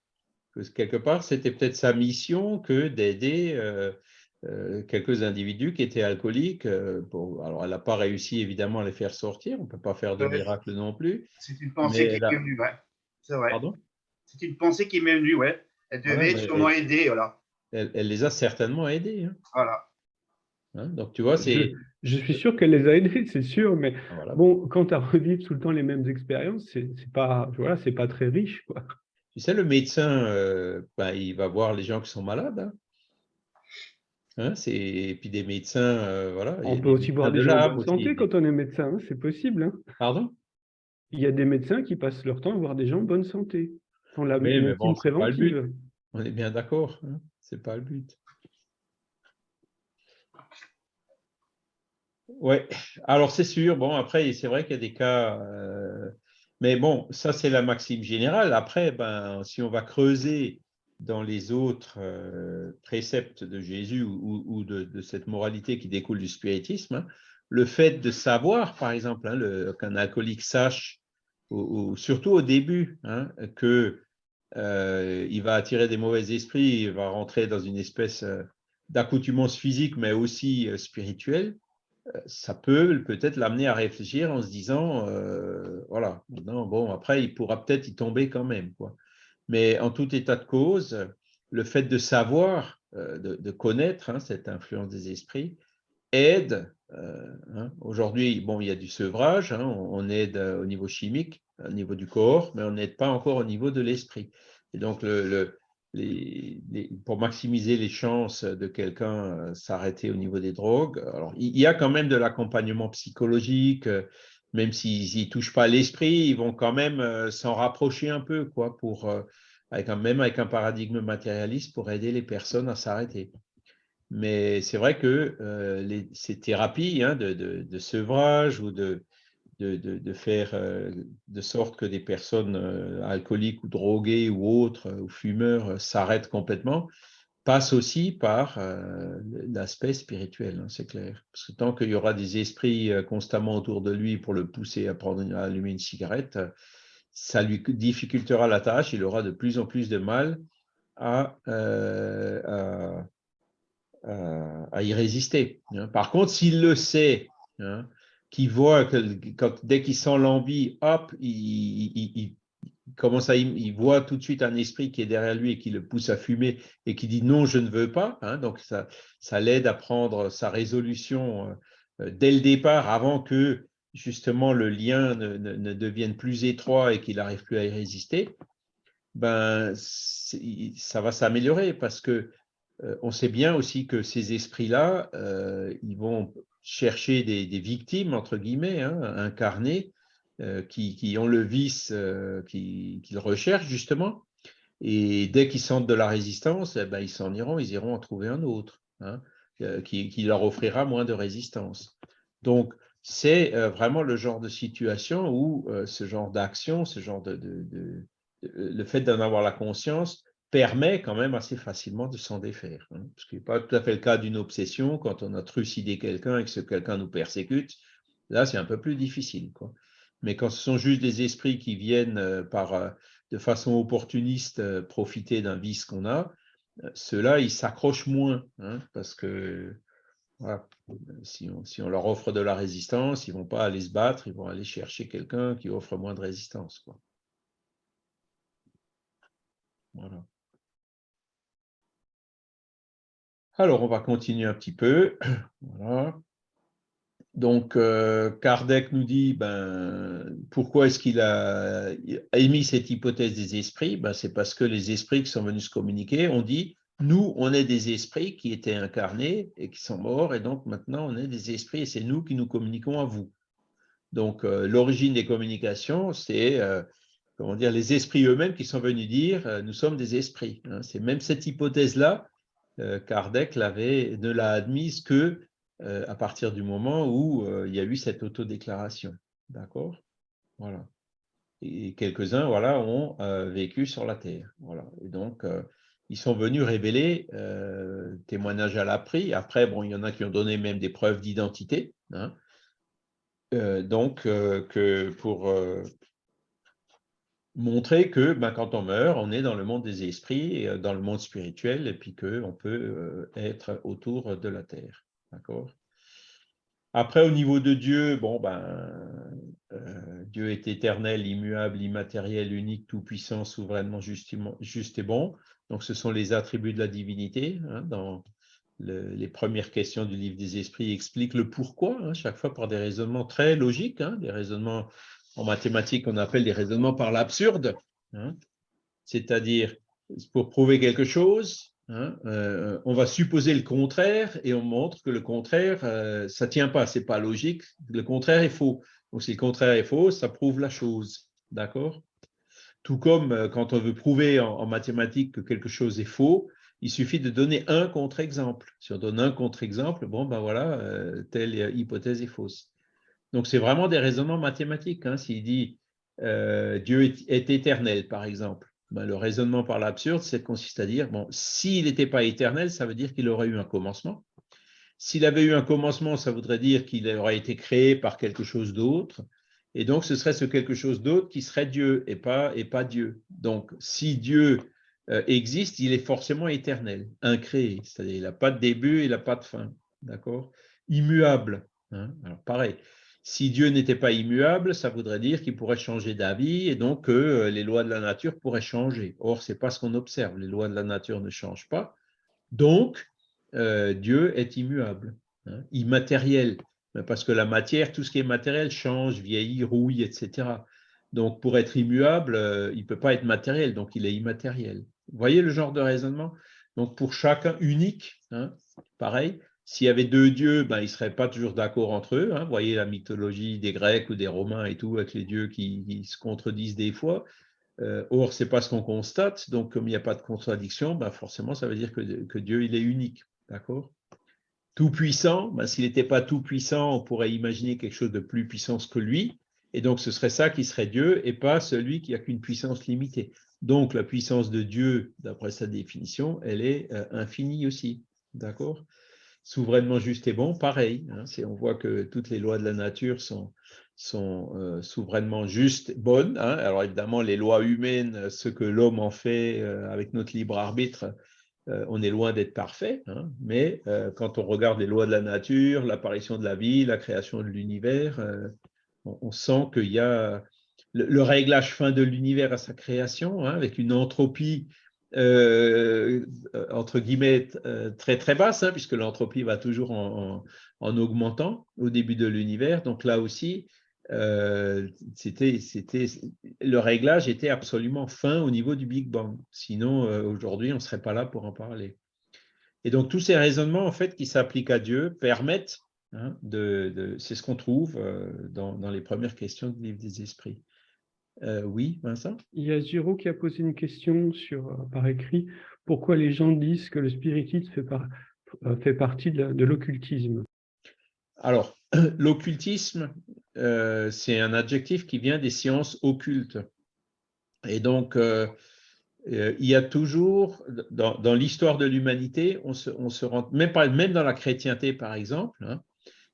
Speaker 1: quelque part, c'était peut-être sa mission que d'aider euh, euh, quelques individus qui étaient alcooliques. alors, elle n'a pas réussi évidemment à les faire sortir, on ne peut pas faire de miracle non plus.
Speaker 3: C'est une pensée qui m'est venue, ouais. C'est vrai. Pardon? C'est une pensée qui m'est venue, ouais. Elle devait sûrement aider, voilà.
Speaker 1: Elle, les a certainement aidés. Hein.
Speaker 3: Voilà.
Speaker 1: Hein, donc, tu vois, c'est.
Speaker 2: Je, suis sûr qu'elle les a aidés, c'est sûr, mais ah, bon, quand tu as revivre tout le temps les mêmes expériences, c'est pas, voilà, c'est pas très riche, quoi.
Speaker 1: Tu sais, le médecin, euh, ben, il va voir les gens qui sont malades. Hein. Hein, et puis des médecins, euh, voilà.
Speaker 2: On peut aussi voir des gens en bonne santé quand on est médecin, c'est possible.
Speaker 1: Pardon?
Speaker 2: Il y a des médecins qui passent leur temps à voir des gens en bonne santé.
Speaker 1: On la mais bon, préventive. On est bien d'accord, c'est pas le but. Oui, alors c'est sûr. Bon, après, c'est vrai qu'il y a des cas. Euh, mais bon, ça, c'est la maxime générale. Après, ben, si on va creuser dans les autres euh, préceptes de Jésus ou, de, cette moralité qui découle du spiritisme, hein, le fait de savoir, par exemple, hein, qu'un alcoolique sache, ou, surtout au début, hein, que euh, il va attirer des mauvais esprits, il va rentrer dans une espèce d'accoutumance physique, mais aussi spirituelle, ça peut peut-être l'amener à réfléchir en se disant, euh, voilà, bon, après, il pourra peut-être y tomber quand même. Quoi. Mais en tout état de cause, le fait de savoir, euh, de, connaître hein, cette influence des esprits, aide. Euh, hein. Aujourd'hui, bon, il y a du sevrage, hein, on, aide au niveau chimique, au niveau du corps, mais on n'aide pas encore au niveau de l'esprit. Et donc, pour maximiser les chances de quelqu'un euh, s'arrêter au niveau des drogues. Alors, il y a quand même de l'accompagnement psychologique, euh, même s'ils ne touchent pas l'esprit, ils vont quand même euh, s'en rapprocher un peu, quoi, pour, avec un, même avec un paradigme matérialiste, pour aider les personnes à s'arrêter. Mais c'est vrai que ces thérapies hein, de, de, sevrage ou de, de, faire euh, de sorte que des personnes euh, alcooliques ou droguées ou autres, ou fumeurs, euh, s'arrêtent complètement, passe aussi par l'aspect spirituel, hein, c'est clair. Parce que tant qu'il y aura des esprits constamment autour de lui pour le pousser à, prendre, à allumer une cigarette, ça lui difficultera la tâche, il aura de plus en plus de mal à, à, y résister. Hein. Par contre, s'il le sait, hein, qui voit que dès qu'il sent l'envie, hop, il, commence à, il voit tout de suite un esprit qui est derrière lui et qui le pousse à fumer et qui dit non, je ne veux pas. Hein. donc ça, ça l'aide à prendre sa résolution euh, dès le départ, avant que justement le lien ne, devienne plus étroit et qu'il n'arrive plus à y résister. Ben, ça va s'améliorer parce que euh, on sait bien aussi que ces esprits-là, euh, ils vont chercher des, victimes, entre guillemets, hein, incarnées, euh, qui, ont le vice euh, qu'ils recherchent justement. Et dès qu'ils sentent de la résistance, eh ben, ils s'en iront, ils iront en trouver un autre hein, euh, qui, leur offrira moins de résistance. Donc, c'est vraiment le genre de situation où ce genre d'action, ce genre de, le fait d'en avoir la conscience permet quand même assez facilement de s'en défaire. Hein, ce qui n'est pas tout à fait le cas d'une obsession, quand on a trucidé quelqu'un et que ce quelqu'un nous persécute, là c'est un peu plus difficile. Mais quand ce sont juste des esprits qui viennent euh, par, euh, de façon opportuniste euh, profiter d'un vice qu'on a, ceux-là, ils s'accrochent moins, hein, parce que si, on, leur offre de la résistance, ils ne vont pas aller se battre, ils vont aller chercher quelqu'un qui offre moins de résistance. Voilà. Alors, on va continuer un petit peu. [clears throat] Donc, euh, Kardec nous dit, ben, pourquoi est-ce qu'il a émis cette hypothèse des esprits? Ben, C'est parce que les esprits qui sont venus se communiquer ont dit, nous, on est des esprits qui étaient incarnés et qui sont morts, et donc maintenant, on est des esprits et c'est nous qui nous communiquons à vous. Donc, euh, l'origine des communications, c'est euh, comment dire, les esprits eux-mêmes qui sont venus dire, nous sommes des esprits. Hein. C'est même cette hypothèse-là Kardec ne l'a admise que euh, à partir du moment où euh, il y a eu cette autodéclaration. D'accord? Voilà. Et quelques-uns voilà, ont vécu sur la Terre. Voilà. Et donc, ils sont venus révéler témoignage à l'appris. Après, bon, il y en a qui ont donné même des preuves d'identité. Hein. donc, que pour montrer que ben, quand on meurt, on est dans le monde des esprits, et dans le monde spirituel, et puis qu'on peut être autour de la terre. D'accord? Après, au niveau de Dieu, bon, ben, euh, Dieu est éternel, immuable, immatériel, unique, tout-puissant, souverainement juste, et bon. Donc, ce sont les attributs de la divinité. Hein, dans les premières questions du livre des esprits expliquent le pourquoi, hein, chaque fois par des raisonnements très logiques, hein, des raisonnements en mathématiques qu'on appelle des raisonnements par l'absurde. C'est-à-dire, pour prouver quelque chose, Hein, euh, on va supposer le contraire et on montre que le contraire, euh, ça ne tient pas, ce n'est pas logique. Le contraire est faux. Donc, si le contraire est faux, ça prouve la chose. D'accord? Tout comme euh, quand on veut prouver en, mathématiques que quelque chose est faux, il suffit de donner un contre-exemple. Si on donne un contre-exemple, bon, ben voilà, telle hypothèse est fausse. Donc, c'est vraiment des raisonnements mathématiques. Hein. S'il dit Dieu est éternel, par exemple, ben, le raisonnement par l'absurde, c'est consiste à dire, bon, s'il n'était pas éternel, ça veut dire qu'il aurait eu un commencement. S'il avait eu un commencement, ça voudrait dire qu'il aurait été créé par quelque chose d'autre. Et donc, ce serait ce quelque chose d'autre qui serait Dieu et pas, et pas Dieu. Donc, si Dieu euh, existe, il est forcément éternel, incréé. C'est-à-dire, il n'a pas de début, il n'a pas de fin. D'accord? Immuable. Hein? Alors, pareil. Si Dieu n'était pas immuable, ça voudrait dire qu'il pourrait changer d'avis et donc que euh, les lois de la nature pourraient changer. Or, ce n'est pas ce qu'on observe. Les lois de la nature ne changent pas. Donc, euh, Dieu est immuable, hein, immatériel. Parce que la matière, tout ce qui est matériel change, vieillit, rouille, etc. Donc, pour être immuable, euh, il ne peut pas être matériel, donc il est immatériel. Vous voyez le genre de raisonnement? Donc, pour chacun unique, hein, pareil, s'il y avait deux dieux, ben, ils ne seraient pas toujours d'accord entre eux. Hein. Vous voyez la mythologie des Grecs ou des Romains et tout, avec les dieux qui, se contredisent des fois. Euh, or, ce n'est pas ce qu'on constate. Donc, comme il n'y a pas de contradiction, ben, forcément, ça veut dire que, Dieu, il est unique. D'accord? Tout-puissant, ben, s'il n'était pas tout-puissant, on pourrait imaginer quelque chose de plus puissant que lui. Et donc, ce serait ça qui serait Dieu et pas celui qui n'a qu'une puissance limitée. Donc, la puissance de Dieu, d'après sa définition, elle est euh, infinie aussi. D'accord? Souverainement juste et bon, pareil. Hein, on voit que toutes les lois de la nature sont, sont euh, souverainement justes, bonnes. Hein. Alors évidemment, les lois humaines, ce que l'homme en fait euh, avec notre libre arbitre, euh, on est loin d'être parfait. Hein. mais quand on regarde les lois de la nature, l'apparition de la vie, la création de l'univers, on, sent qu'il y a le, le, réglage fin de l'univers à sa création, avec une entropie euh, entre guillemets, euh, très très basse, hein, puisque l'entropie va toujours en, augmentant au début de l'univers. Donc là aussi, euh, c'était, le réglage était absolument fin au niveau du Big Bang. Sinon, aujourd'hui, on ne serait pas là pour en parler. Et donc, tous ces raisonnements, en fait, qui s'appliquent à Dieu, permettent, hein, de, c'est ce qu'on trouve dans, dans, les premières questions du livre des esprits. Euh, oui, Vincent?
Speaker 2: Il y a Giro qui a posé une question sur, euh, par écrit. Pourquoi les gens disent que le spiritisme fait, euh, fait partie de l'occultisme?
Speaker 1: Alors, [clears throat] l'occultisme, c'est un adjectif qui vient des sciences occultes. Et donc, il y a toujours, dans, l'histoire de l'humanité, on se, on se, rend, même, même dans la chrétienté par exemple, hein,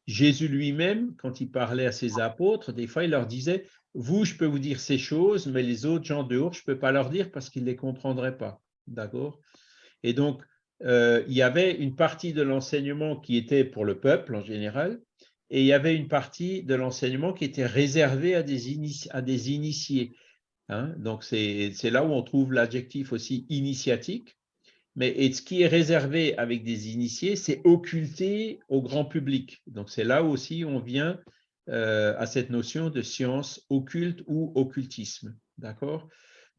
Speaker 1: Jésus lui-même, quand il parlait à ses apôtres, des fois il leur disait vous, je peux vous dire ces choses, mais les autres gens dehors, je ne peux pas leur dire parce qu'ils ne les comprendraient pas. D'accord? Et donc, euh, il y avait une partie de l'enseignement qui était pour le peuple en général, et il y avait une partie de l'enseignement qui était réservée à des, initiés. Hein. donc, c'est là où on trouve l'adjectif aussi initiatique. Mais et ce qui est réservé avec des initiés, c'est occulté au grand public. Donc, c'est là aussi on vient euh, à cette notion de science occulte ou occultisme. D'accord?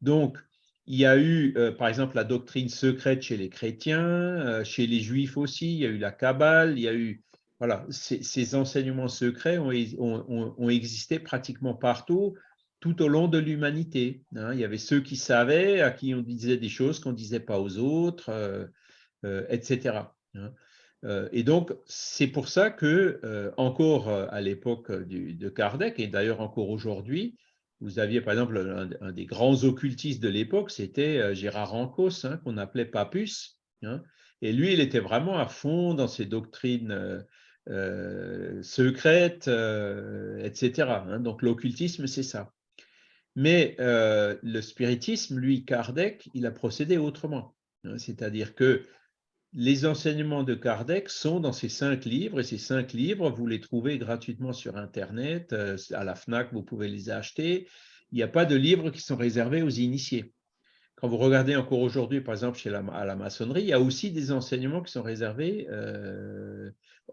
Speaker 1: Donc, il y a eu, euh, par exemple, la doctrine secrète chez les chrétiens, euh, chez les juifs aussi, il y a eu la Kabbale, il y a eu. Voilà, ces, enseignements secrets ont, existé pratiquement partout, tout au long de l'humanité. Hein. Il y avait ceux qui savaient, à qui on disait des choses qu'on ne disait pas aux autres, etc. et donc, c'est pour ça que, euh, encore euh, à l'époque de Kardec, et d'ailleurs encore aujourd'hui, Vous aviez par exemple un, des grands occultistes de l'époque, c'était Gérard Rancos, hein, qu'on appelait Papus. Hein. et lui, il était vraiment à fond dans ses doctrines secrètes, etc. Hein. donc l'occultisme, c'est ça. Mais le spiritisme, lui, Kardec, il a procédé autrement. C'est-à-dire que les enseignements de Kardec sont dans ces cinq livres, et ces cinq livres, vous les trouvez gratuitement sur Internet, euh, à la FNAC, vous pouvez les acheter. Il n'y a pas de livres qui sont réservés aux initiés. Quand vous regardez encore aujourd'hui, par exemple, chez la, à la maçonnerie, il y a aussi des enseignements qui sont réservés euh,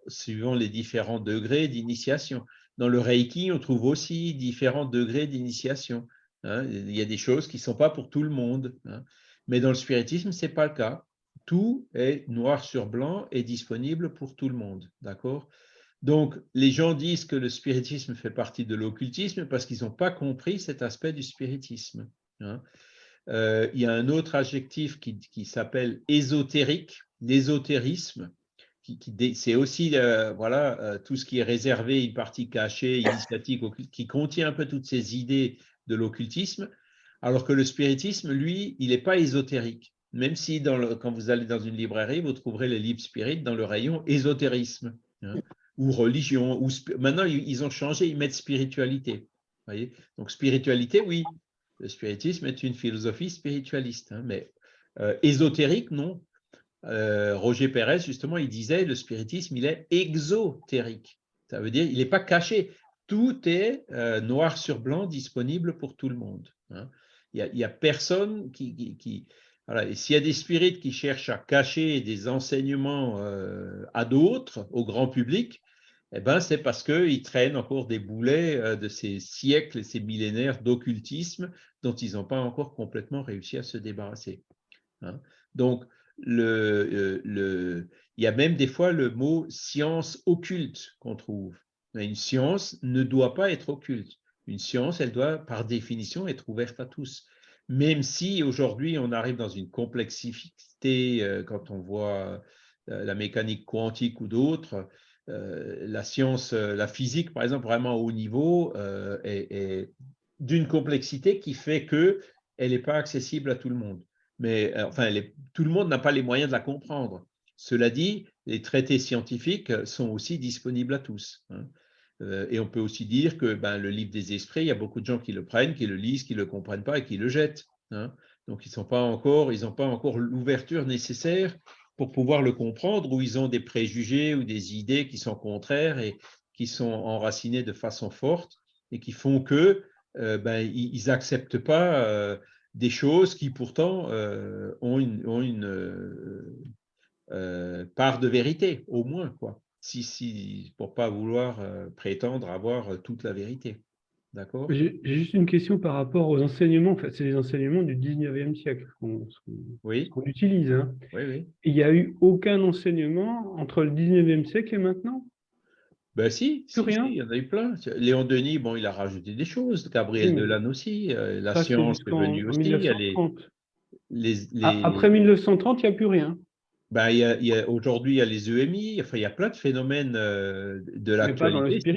Speaker 1: suivant les différents degrés d'initiation. Dans le Reiki, on trouve aussi différents degrés d'initiation. Hein. Il y a des choses qui ne sont pas pour tout le monde. Hein. Mais dans le spiritisme, ce n'est pas le cas tout est noir sur blanc et disponible pour tout le monde. D'accord? Donc, les gens disent que le spiritisme fait partie de l'occultisme parce qu'ils n'ont pas compris cet aspect du spiritisme. Hein. Euh, il y a un autre adjectif qui, s'appelle ésotérique, l'ésotérisme, qui, c'est aussi euh, voilà, euh, tout ce qui est réservé, une partie cachée, initiatique, qui contient un peu toutes ces idées de l'occultisme, alors que le spiritisme, lui, il n'est pas ésotérique même si quand vous allez dans une librairie, vous trouverez les livres spirites dans le rayon ésotérisme hein, ou religion. Maintenant, ils ont changé, ils mettent spiritualité. Donc, spiritualité, oui, le spiritisme est une philosophie spiritualiste, hein, mais euh, ésotérique, non. Euh, Roger Pérez, justement, il disait le spiritisme, il est exotérique. Ça veut dire il n'est pas caché. Tout est euh, noir sur blanc disponible pour tout le monde. Hein. Il n'y a, personne qui et s'il y a des spirites qui cherchent à cacher des enseignements euh, à d'autres, au grand public, eh ben, c'est parce qu'ils traînent encore des boulets euh, de ces siècles et ces millénaires d'occultisme dont ils n'ont pas encore complètement réussi à se débarrasser. Hein. Donc, euh, il y a même des fois le mot science occulte qu'on trouve. Une science ne doit pas être occulte. Une science, elle doit par définition être ouverte à tous même si aujourd'hui on arrive dans une complexité euh, quand on voit euh, la mécanique quantique ou d'autres, euh, la science, la physique par exemple, vraiment au haut niveau, est, d'une complexité qui fait qu'elle n'est pas accessible à tout le monde. Mais enfin, tout le monde n'a pas les moyens de la comprendre. Cela dit, les traités scientifiques sont aussi disponibles à tous. Euh, et on peut aussi dire que ben, le livre des esprits, il y a beaucoup de gens qui le prennent, qui le lisent, qui ne le comprennent pas et qui le jettent. Hein. Donc, ils n'ont pas encore, l'ouverture nécessaire pour pouvoir le comprendre, ou ils ont des préjugés ou des idées qui sont contraires et qui sont enracinées de façon forte et qui font que euh, ben, n'acceptent pas euh, des choses qui pourtant ont une, ont une part de vérité, au moins. quoi si, si, pour ne pas vouloir euh, prétendre avoir toute la vérité. D'accord?
Speaker 2: J'ai juste une question par rapport aux enseignements. fait, c'est les enseignements du 19e siècle qu'on oui. utilise. Hein.
Speaker 1: Oui, oui.
Speaker 2: Il n'y a eu aucun enseignement entre le 19e siècle et maintenant?
Speaker 1: Ben si, rien? il y en a eu plein. Léon Denis, bon, il a rajouté des choses. Gabriel Delanne aussi. Euh, la science est venue aussi.
Speaker 2: Les, les... Après 1930, il n'y a plus rien.
Speaker 1: Ben, Aujourd'hui, il y a les EMI, enfin, il y a plein de phénomènes euh, de l'actualité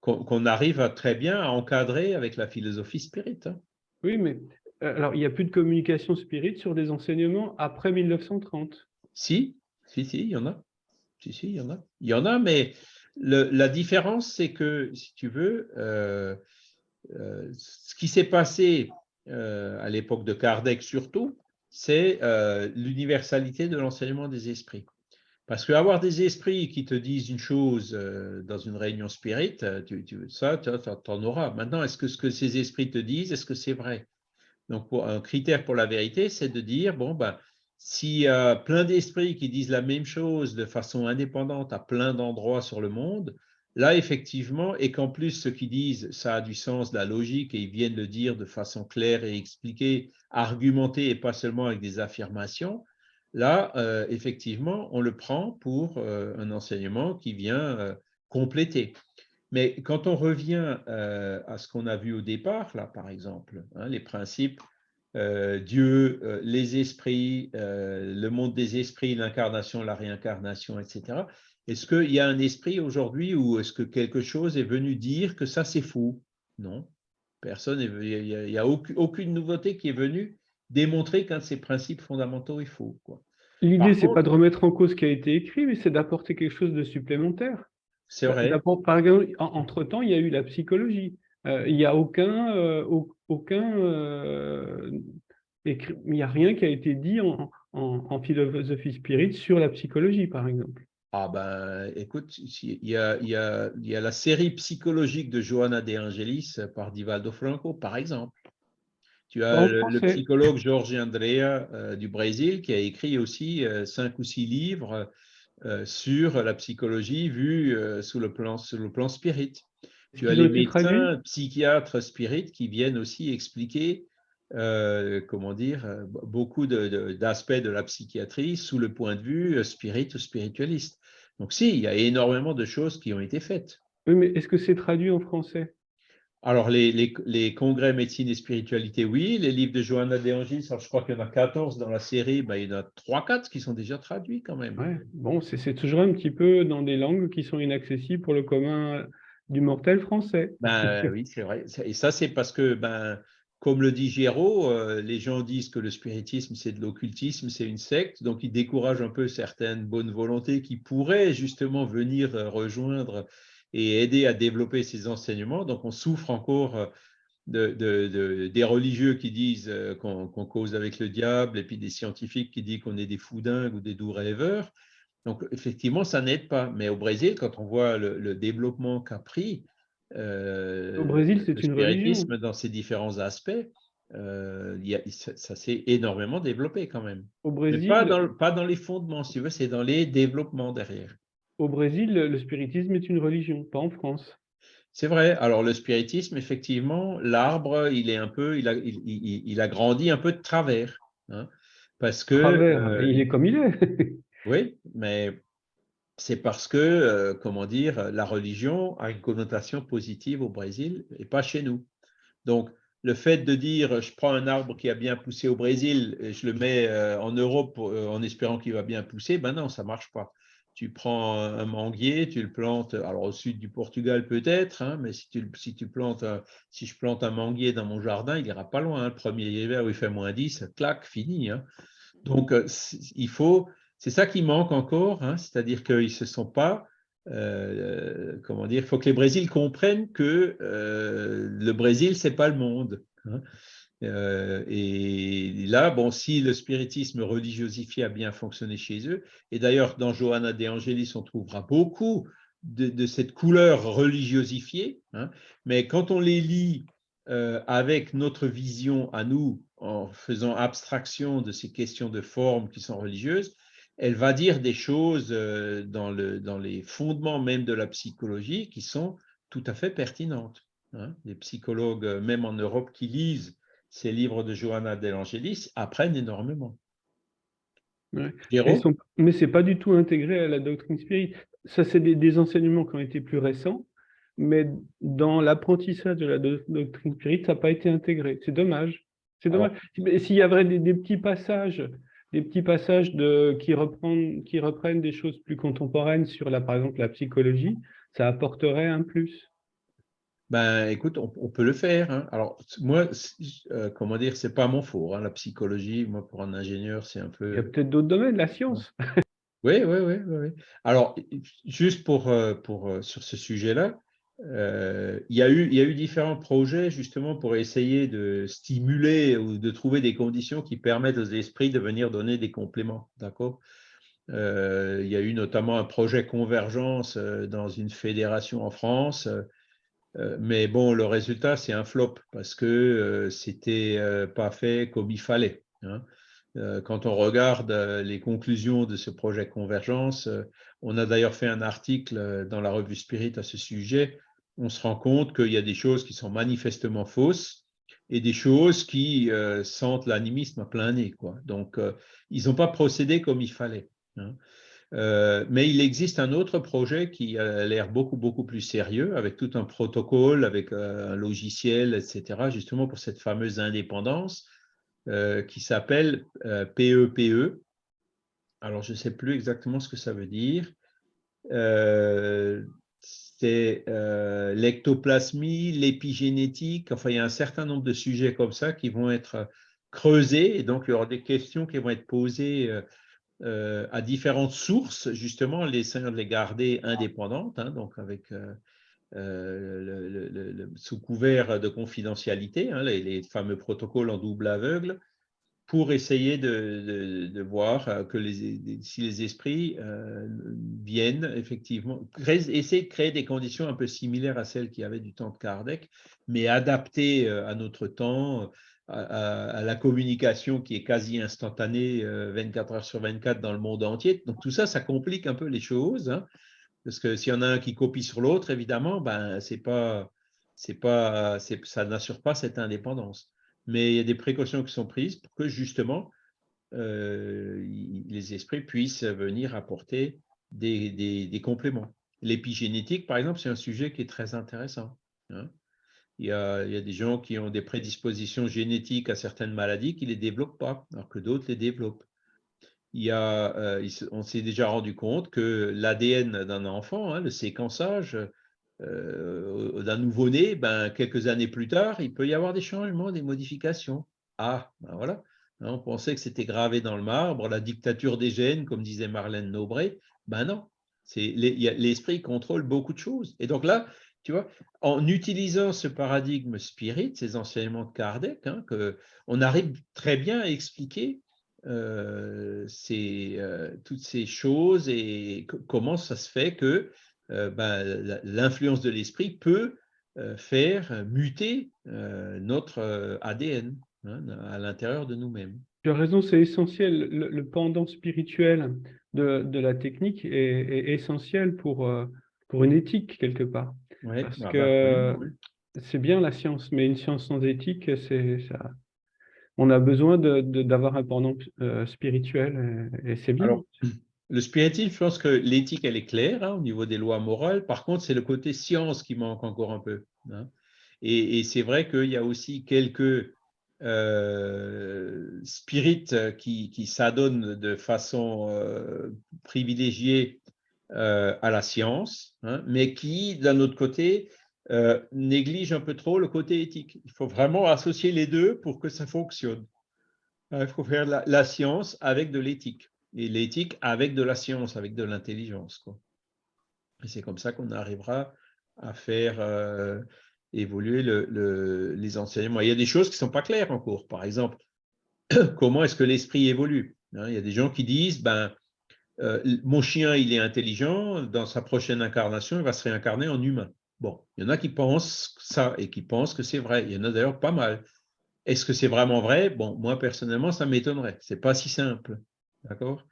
Speaker 1: qu'on arrive à, très bien à encadrer avec la philosophie spirit. Hein.
Speaker 2: Oui, mais euh, alors il n'y a plus de communication spirit sur des enseignements après 1930.
Speaker 1: Si, si, si, il y en a. Si, si, il y en a. Il y en a, mais la différence, c'est que, si tu veux, euh, ce qui s'est passé à l'époque de Kardec surtout, c'est euh, l'universalité de l'enseignement des esprits. Parce qu'avoir des esprits qui te disent une chose euh, dans une réunion spirit, euh, tu, ça, tu en auras. Maintenant, est-ce que ce que ces esprits te disent, est-ce que c'est vrai? Donc, un critère pour la vérité, c'est de dire, bon, ben, a plein d'esprits qui disent la même chose de façon indépendante à plein d'endroits sur le monde, Là, effectivement, et qu'en plus, ceux qui disent ça a du sens, la logique, et ils viennent le dire de façon claire et expliquée, argumentée, et pas seulement avec des affirmations, là, euh, effectivement, on le prend pour euh, un enseignement qui vient euh, compléter. Mais quand on revient à ce qu'on a vu au départ, là, par exemple, hein, les principes Dieu, les esprits, le monde des esprits, l'incarnation, la réincarnation, etc. Est-ce qu'il y a un esprit aujourd'hui ou est-ce que quelque chose est venu dire que ça c'est faux Non. Personne, il n'y a, aucune, nouveauté qui est venue démontrer qu'un de ces principes fondamentaux est faux.
Speaker 2: L'idée, ce n'est pas de remettre en cause ce qui a été écrit, mais c'est d'apporter quelque chose de supplémentaire.
Speaker 1: C'est vrai.
Speaker 2: Par exemple, entre-temps, il y a eu la psychologie. Euh, il n'y a aucun, euh, aucun euh, il n'y a rien qui a été dit en, en, philosophie spirit sur la psychologie, par exemple.
Speaker 1: Ah ben, écoute, il y, a, il, y a, il y a la série psychologique de Johanna De Angelis par Divaldo Franco, par exemple. Tu as le, psychologue Jorge Andrea du Brésil qui a écrit aussi cinq ou six livres sur la psychologie vue sous, le plan, sous le plan spirit. Tu as les médecins, psychiatres spirit qui viennent aussi expliquer, euh, comment dire, euh, beaucoup d'aspects de, la psychiatrie sous le point de vue euh, spirit ou spiritualiste. Donc si, il y a énormément de choses qui ont été faites.
Speaker 2: Oui, mais est-ce que c'est traduit en français?
Speaker 1: Alors, les, congrès médecine et spiritualité, oui. Les livres de Johanna De Angelis, je crois qu'il y en a 14 dans la série, ben, il y en a 3-4 qui sont déjà traduits quand même.
Speaker 2: Ouais. Bon, c'est toujours un petit peu dans des langues qui sont inaccessibles pour le commun du mortel français.
Speaker 1: Ben, oui, c'est vrai. Et ça, c'est parce que, ben, comme le dit Géraud, euh, les gens disent que le spiritisme, c'est de l'occultisme, c'est une secte, donc ils découragent un peu certaines bonnes volontés qui pourraient justement venir euh, rejoindre et aider à développer ces enseignements. Donc on souffre encore euh, de, des religieux qui disent qu'on cause avec le diable et puis des scientifiques qui disent qu'on est des fous dingues ou des doux rêveurs. Donc, effectivement, ça n'aide pas. Mais au Brésil, quand on voit le, développement qu'a pris
Speaker 2: au Brésil, c'est une religion.
Speaker 1: dans ses différents aspects, euh, ça, s'est énormément développé quand même.
Speaker 2: Au Brésil,
Speaker 1: pas dans, pas dans, les fondements, si tu veux, c'est dans les développements derrière.
Speaker 2: Au Brésil, le spiritisme est une religion, pas en France.
Speaker 1: C'est vrai. Alors, le spiritisme, effectivement, l'arbre, il est un peu, il a, il, a grandi un peu de travers. Hein, parce que.
Speaker 2: Travers, il est comme il est.
Speaker 1: Oui, [laughs] mais c'est parce que, euh, comment dire, la religion a une connotation positive au Brésil et pas chez nous. Donc, le fait de dire je prends un arbre qui a bien poussé au Brésil et je le mets euh, en Europe euh, en espérant qu'il va bien pousser, ben non, ça marche pas. Tu prends un manguier, tu le plantes, alors au sud du Portugal peut-être, hein, mais si tu, si tu plantes, si je plante un manguier dans mon jardin, il n'ira pas loin. Hein. le premier hiver où il fait moins 10, clac, fini. Hein. Donc, il faut, c'est ça qui manque encore, hein, c'est-à-dire qu'ils ne se sont pas, euh, comment dire, il faut que les Brésils comprennent que euh, le Brésil, ce n'est pas le monde. Hein. Euh, et là, bon, si le spiritisme religiosifié a bien fonctionné chez eux, et d'ailleurs dans Johanna de Angelis, on trouvera beaucoup de, cette couleur religiosifiée, hein, mais quand on les lit avec notre vision à nous, en faisant abstraction de ces questions de forme qui sont religieuses, elle va dire des choses euh, dans, le, dans, les fondements même de la psychologie qui sont tout à fait pertinentes. Hein. Les psychologues, euh, même en Europe, qui lisent ces livres de Johanna Del Angelis, apprennent énormément.
Speaker 2: mais ce n'est pas du tout intégré à la doctrine spirit. Ça, c'est des, enseignements qui ont été plus récents, mais dans l'apprentissage de la doctrine spirit, ça n'a pas été intégré. C'est dommage. C'est dommage. S'il y avait des, petits passages des petits passages de, qui, reprennent, qui reprennent des choses plus contemporaines sur, la, par exemple, la psychologie, ça apporterait un plus?
Speaker 1: Ben, écoute, on, peut le faire. Hein. Alors, moi, euh, comment dire, c'est pas mon fort, hein, la psychologie. Moi, pour un ingénieur, c'est un peu.
Speaker 2: Il y a peut-être d'autres domaines, la science.
Speaker 1: oui, oui, oui, oui. Alors, juste pour, euh, pour, euh, sur ce sujet-là, euh, il, y a eu, différents projets justement pour essayer de stimuler ou de trouver des conditions qui permettent aux esprits de venir donner des compléments. D'accord? Euh, Il y a eu notamment un projet convergence euh, dans une fédération en France. mais bon, le résultat, c'est un flop parce que c'était pas fait comme il fallait. Hein. Quand on regarde les conclusions de ce projet Convergence, on a d'ailleurs fait un article dans la revue Spirit à ce sujet on se rend compte qu'il y a des choses qui sont manifestement fausses et des choses qui euh, sentent l'animisme à plein nez. Donc, euh, ils n'ont pas procédé comme il fallait. Hein. Euh, mais il existe un autre projet qui a l'air beaucoup, beaucoup plus sérieux, avec tout un protocole, avec un logiciel, etc., justement pour cette fameuse indépendance qui s'appelle PEPE. E. Alors, je ne sais plus exactement ce que ça veut dire c'est euh, l'ectoplasmie, l'épigénétique. Enfin, il y a un certain nombre de sujets comme ça qui vont être creusés. Et donc, il y aura des questions qui vont être posées euh, euh, à différentes sources, justement, les de les garder indépendantes, hein, donc avec sous couvert de confidentialité, hein, les, fameux protocoles en double aveugle pour essayer de, voir euh, que si les esprits euh, viennent effectivement, essayer de créer des conditions un peu similaires à celles qu'il y avait du temps de Kardec, mais adaptées euh, à notre temps, à, la communication qui est quasi instantanée 24 heures sur 24 dans le monde entier. Donc tout ça, ça complique un peu les choses, hein, parce que s'il y en a un qui copie sur l'autre, évidemment, ben, pas, pas, ça n'assure pas cette indépendance mais il y a des précautions qui sont prises pour que justement euh, les esprits puissent venir apporter des, compléments. L'épigénétique, par exemple, c'est un sujet qui est très intéressant. Hein. Il, y a, des gens qui ont des prédispositions génétiques à certaines maladies qui ne les développent pas, alors que d'autres les développent. Il y a, euh, on s'est déjà rendu compte que l'ADN d'un enfant, hein, le séquençage, euh, d'un nouveau-né, ben, quelques années plus tard, il peut y avoir des changements, des modifications. Ah, ben voilà. On pensait que c'était gravé dans le marbre, la dictature des gènes, comme disait Marlène Nobré. Ben non, l'esprit contrôle beaucoup de choses. Et donc là, tu vois, en utilisant ce paradigme spirit, ces enseignements de Kardec, hein, on arrive très bien à expliquer euh, euh, toutes ces choses et comment ça se fait que ben, l'influence de l'esprit peut euh, faire muter euh, notre ADN hein, à l'intérieur de nous-mêmes.
Speaker 2: Tu as raison, c'est essentiel. Le, pendant spirituel de, la technique est, essentiel pour, pour une éthique, quelque part. Parce bah, que c'est bien la science, mais une science sans éthique, c'est ça. On a besoin d'avoir un pendant spirituel et, c'est bien.
Speaker 1: Le spiritisme, je pense que l'éthique, elle est claire hein, au niveau des lois morales. Par contre, c'est le côté science qui manque encore un peu. Hein. Et, c'est vrai qu'il y a aussi quelques euh, spirites qui, s'adonnent de façon euh, privilégiée euh, à la science, hein, mais qui, d'un autre côté, négligent un peu trop le côté éthique. Il faut vraiment associer les deux pour que ça fonctionne. Il faut faire la science avec de l'éthique et l'éthique avec de la science, avec de l'intelligence. Et c'est comme ça qu'on arrivera à faire euh, évoluer le, les enseignements. Il y a des choses qui ne sont pas claires en cours. Par exemple, [clears throat] comment est-ce que l'esprit évolue hein? Il y a des gens qui disent, ben, euh, mon chien, il est intelligent, dans sa prochaine incarnation, il va se réincarner en humain. Bon, il y en a qui pensent ça et qui pensent que c'est vrai. Il y en a d'ailleurs pas mal. Est-ce que c'est vraiment vrai? Bon, moi, personnellement, ça m'étonnerait. Ce n'est pas si simple. D'accord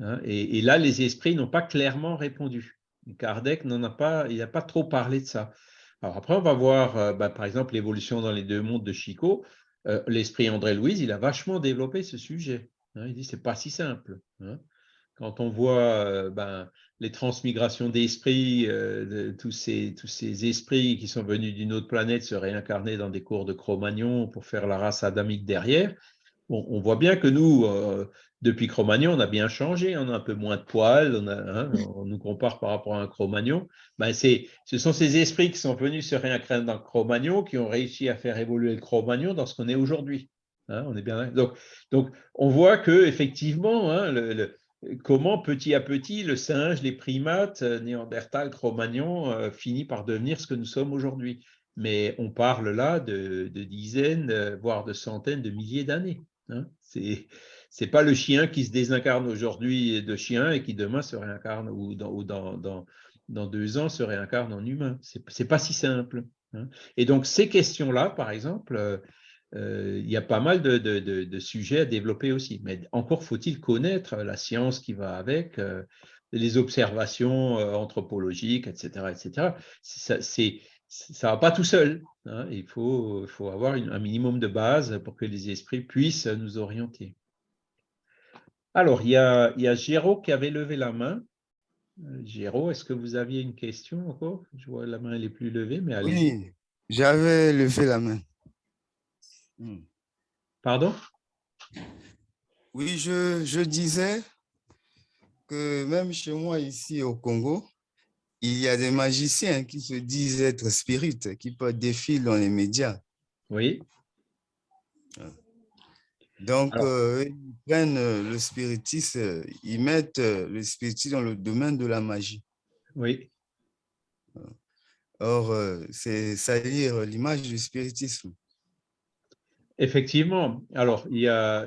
Speaker 1: hein, et, là, les esprits n'ont pas clairement répondu. Kardec n'en a pas, il n'a pas trop parlé de ça. Alors après, on va voir, euh, bah, par exemple, l'évolution dans les deux mondes de Chico. Euh, l'esprit André-Louise, il a vachement développé ce sujet. Hein. il dit c'est pas si simple. Hein. Quand on voit euh, ben, les transmigrations d'esprits, de, tous, ces, tous ces esprits qui sont venus d'une autre planète se réincarner dans des cours de Cro-Magnon pour faire la race adamique derrière, on voit bien que nous, depuis Cro-Magnon, on a bien changé, on a un peu moins de poils, on, hein, [laughs] on nous compare par rapport à un Cro-Magnon. Ben ce sont ces esprits qui sont venus se réincarner dans Cro-Magnon qui ont réussi à faire évoluer le Cro-Magnon dans ce qu'on est aujourd'hui. Hein, on est bien donc, donc, on voit que effectivement, hein, comment petit à petit le singe, les primates, euh, Néandertal, Cro-Magnon, euh, finit par devenir ce que nous sommes aujourd'hui. Mais on parle là de, de dizaines, euh, voire de centaines de milliers d'années. C'est c'est pas le chien qui se désincarne aujourd'hui de chien et qui demain se réincarne ou dans, deux ans se réincarne en humain. C'est pas si simple. Hein. Et donc ces questions-là, par exemple, euh, euh, il y a pas mal de, sujets à développer aussi. Mais encore faut-il connaître la science qui va avec, euh, les observations anthropologiques, etc. etc. Ça ne va pas tout seul. Hein. Il faut, faut avoir un minimum de base pour que les esprits puissent nous orienter. Alors, il y a, il Géraud qui avait levé la main. Euh, Géraud, est-ce que vous aviez une question encore? Je vois la main, elle est plus levée, mais allez.
Speaker 4: Oui, j'avais levé la main.
Speaker 1: Hmm. Pardon?
Speaker 4: Oui, je, disais que même chez moi ici au Congo, il y a des magiciens qui se disent être spirites, qui peuvent défiler dans les médias.
Speaker 1: Oui.
Speaker 4: Donc, euh, ils prennent euh, le spiritisme, euh, ils mettent le spiritisme dans le domaine de la magie.
Speaker 1: Oui.
Speaker 4: Or, c'est salir l'image du spiritisme.
Speaker 1: Effectivement. Alors, il y a,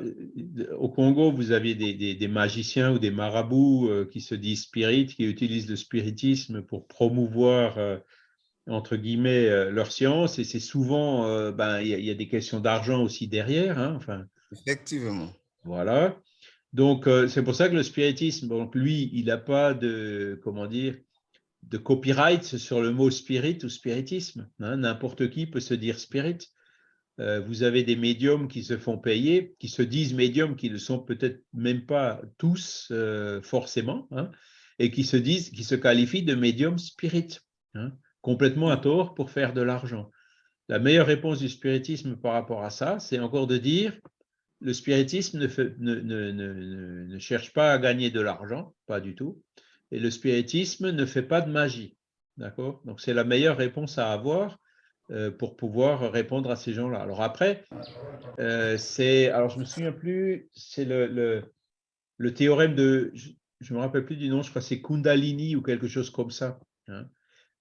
Speaker 1: au Congo, vous avez des, magiciens ou des marabouts qui se disent spirites, qui utilisent le spiritisme pour promouvoir entre guillemets, leur science, et c'est souvent, ben, il y, a des questions d'argent aussi derrière, hein, enfin,
Speaker 4: Effectivement.
Speaker 1: Voilà. Donc, euh, c'est pour ça que le spiritisme, donc lui, il n'a pas de, comment dire, de copyright sur le mot spirit ou spiritisme. Hein. N'importe qui peut se dire spirit. Euh, vous avez des médiums qui se font payer, qui se disent médiums, qui ne sont peut-être même pas tous euh, forcément, hein, et qui se disent, qui se qualifient de médiums spirit, hein, complètement à tort pour faire de l'argent. La meilleure réponse du spiritisme par rapport à ça, c'est encore de dire le spiritisme ne, cherche pas à gagner de l'argent, pas du tout, et le spiritisme ne fait pas de magie. D'accord? Donc, c'est la meilleure réponse à avoir pour pouvoir répondre à ces gens-là. Alors après, euh, c'est, alors je me souviens plus, c'est le, le, théorème de, je ne me rappelle plus du nom, je crois que c'est Kundalini ou quelque chose comme ça, hein,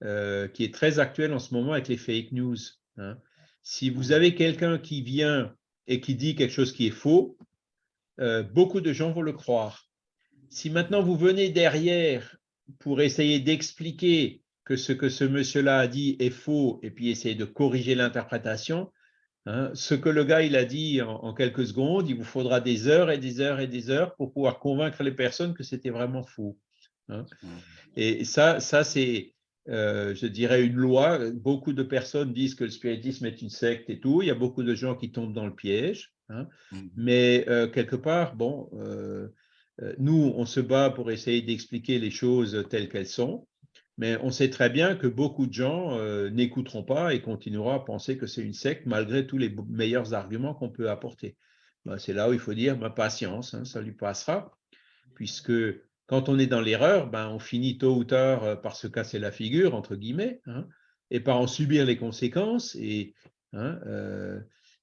Speaker 1: euh, qui est très actuel en ce moment avec les fake news. Hein. Si vous avez quelqu'un qui vient et qui dit quelque chose qui est faux, euh, beaucoup de gens vont le croire. Si maintenant vous venez derrière pour essayer d'expliquer que ce que ce monsieur-là a dit est faux et puis essayer de corriger l'interprétation, hein, ce que le gars il a dit en, quelques secondes, il vous faudra des heures et des heures et des heures pour pouvoir convaincre les personnes que c'était vraiment faux. Hein. Mmh. Et ça, ça c'est euh, je dirais, une loi. Beaucoup de personnes disent que le spiritisme est une secte et tout. Il y a beaucoup de gens qui tombent dans le piège. Hein. Mmh. Mais euh, quelque part, bon, euh, nous, on se bat pour essayer d'expliquer les choses telles qu'elles sont. Mais on sait très bien que beaucoup de gens n'écouteront pas et continueront à penser que c'est une secte malgré tous les meilleurs arguments qu'on peut apporter. Ben, c'est là où il faut dire ma patience, hein, ça lui passera, puisque quand on est dans l'erreur, ben, on finit tôt ou tard euh, par se casser la figure, entre guillemets, hein, et par en subir les conséquences. Et hein, euh,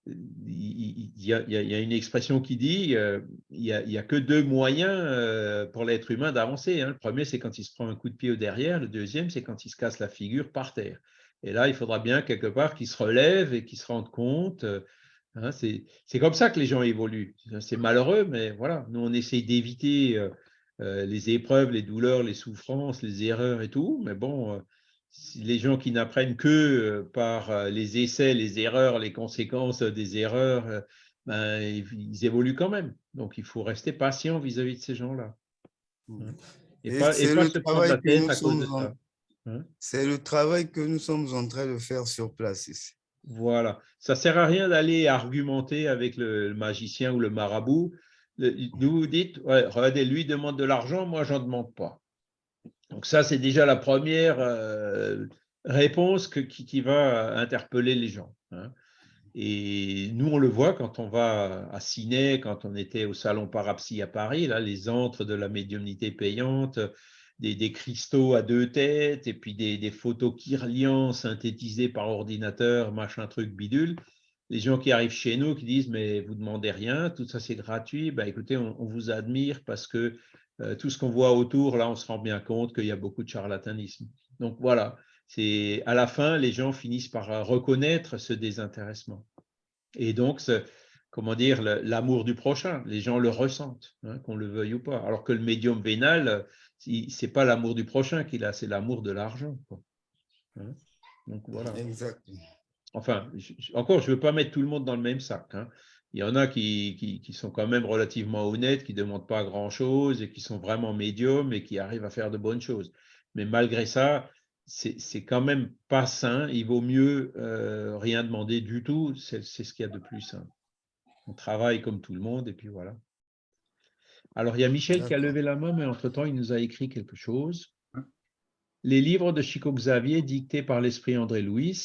Speaker 1: il y, a une expression qui dit euh, il n'y a, que deux moyens pour l'être humain d'avancer. Hein. Le premier, c'est quand il se prend un coup de pied au derrière. Le deuxième, c'est quand il se casse la figure par terre. Et là, il faudra bien quelque part qu'il se relève et qu'il se rende compte. c'est comme ça que les gens évoluent. C'est malheureux, mais voilà, nous, on essaye d'éviter euh, les épreuves, les douleurs, les souffrances, les erreurs et tout. Mais bon, euh, les gens qui n'apprennent que euh, par les essais, les erreurs, les conséquences des erreurs, ben, ils, évoluent quand même. Donc, il faut rester patient vis-à-vis de ces gens-là.
Speaker 4: Hein. Et, pas, se prendre la tête à cause de ça. Hein? C'est le travail que nous sommes en train de faire sur place ici.
Speaker 1: Voilà. Ça ne sert à rien d'aller argumenter avec le magicien ou le marabout vous dites, regardez, lui demande de l'argent, moi, je n'en demande pas. Donc ça, c'est déjà la première euh, réponse qui, va interpeller les gens. Hein. Et nous, on le voit quand on va à Ciné, quand on était au Salon Parapsy à Paris, là, les antres de la médiumnité payante, des, cristaux à deux têtes, et puis des, photos Kirlian synthétisées par ordinateur, machin truc bidule les gens qui arrivent chez nous qui disent mais vous demandez rien, tout ça c'est gratuit, ben, écoutez, on, vous admire parce que tout ce qu'on voit autour, là, on se rend bien compte qu'il y a beaucoup de charlatanisme. Donc voilà, c'est à la fin, les gens finissent par euh, reconnaître ce désintéressement. Et donc, comment dire, l'amour du prochain, les gens le ressentent, hein, qu'on le veuille ou pas. Alors que le médium vénal, c'est pas l'amour du prochain qu'il a, c'est l'amour de l'argent. Hein? donc voilà.
Speaker 4: Exactement
Speaker 1: enfin, encore, je ne veux pas mettre tout le monde dans le même sac. Hein. Il y en a qui, sont quand même relativement honnêtes, qui ne demandent pas grand-chose et qui sont vraiment médiums et qui arrivent à faire de bonnes choses. Mais malgré ça, c'est quand même pas sain. Il vaut mieux euh, rien demander du tout. C'est ce qu'il y a de plus sain. On travaille comme tout le monde et puis voilà. Alors, il y a Michel qui a levé la main, mais entre-temps, il nous a écrit quelque chose. Hein? Les livres de Chico Xavier dictés par l'esprit André Louis,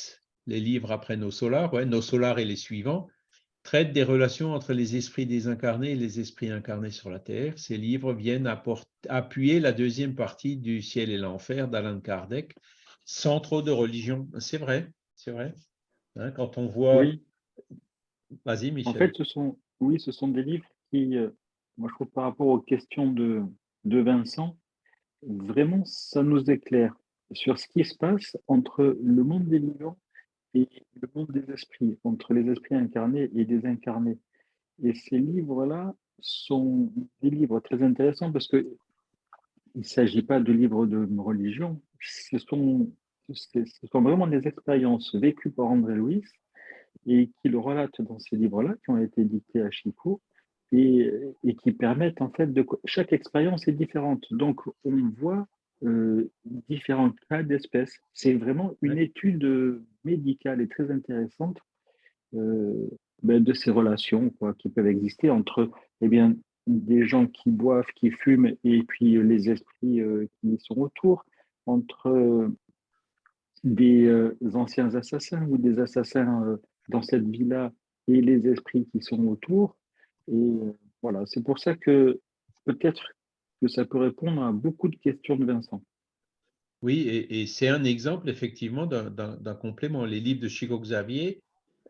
Speaker 1: les livres après nos solars, ouais, nos solars et les suivants, traite des relations entre les esprits désincarnés et les esprits incarnés sur la Terre. Ces livres viennent appuyer la deuxième partie du Ciel et l'Enfer d'Alan Kardec, sans trop de religion. C'est vrai, c'est vrai. Hein, quand on voit...
Speaker 5: Oui. Vas-y, Michel. En fait, ce sont, oui, ce sont des livres qui, euh, moi je trouve par rapport aux questions de, de Vincent, vraiment, ça nous éclaire sur ce qui se passe entre le monde des vivants et le monde des esprits, entre les esprits incarnés et désincarnés. Et ces livres-là sont des livres très intéressants parce que il ne s'agit pas de livres de religion, ce sont, ce sont vraiment des expériences vécues par André Louis et qui le relate dans ces livres-là, qui ont été dictés à Chico, et, et, qui permettent en fait de... Chaque expérience est différente. Donc, on voit euh, différents cas d'espèces. C'est vraiment une étude médicale et très intéressante euh, ben, de ces relations quoi, qui peuvent exister entre eh bien, des gens qui boivent, qui fument, et puis les esprits euh, qui sont autour, entre des anciens assassins ou des assassins dans cette vie-là et les esprits qui sont autour. Et voilà, c'est pour ça que peut-être que ça peut répondre à beaucoup de questions de Vincent.
Speaker 1: Oui, et, c'est un exemple effectivement d'un complément. Les livres de Chico Xavier,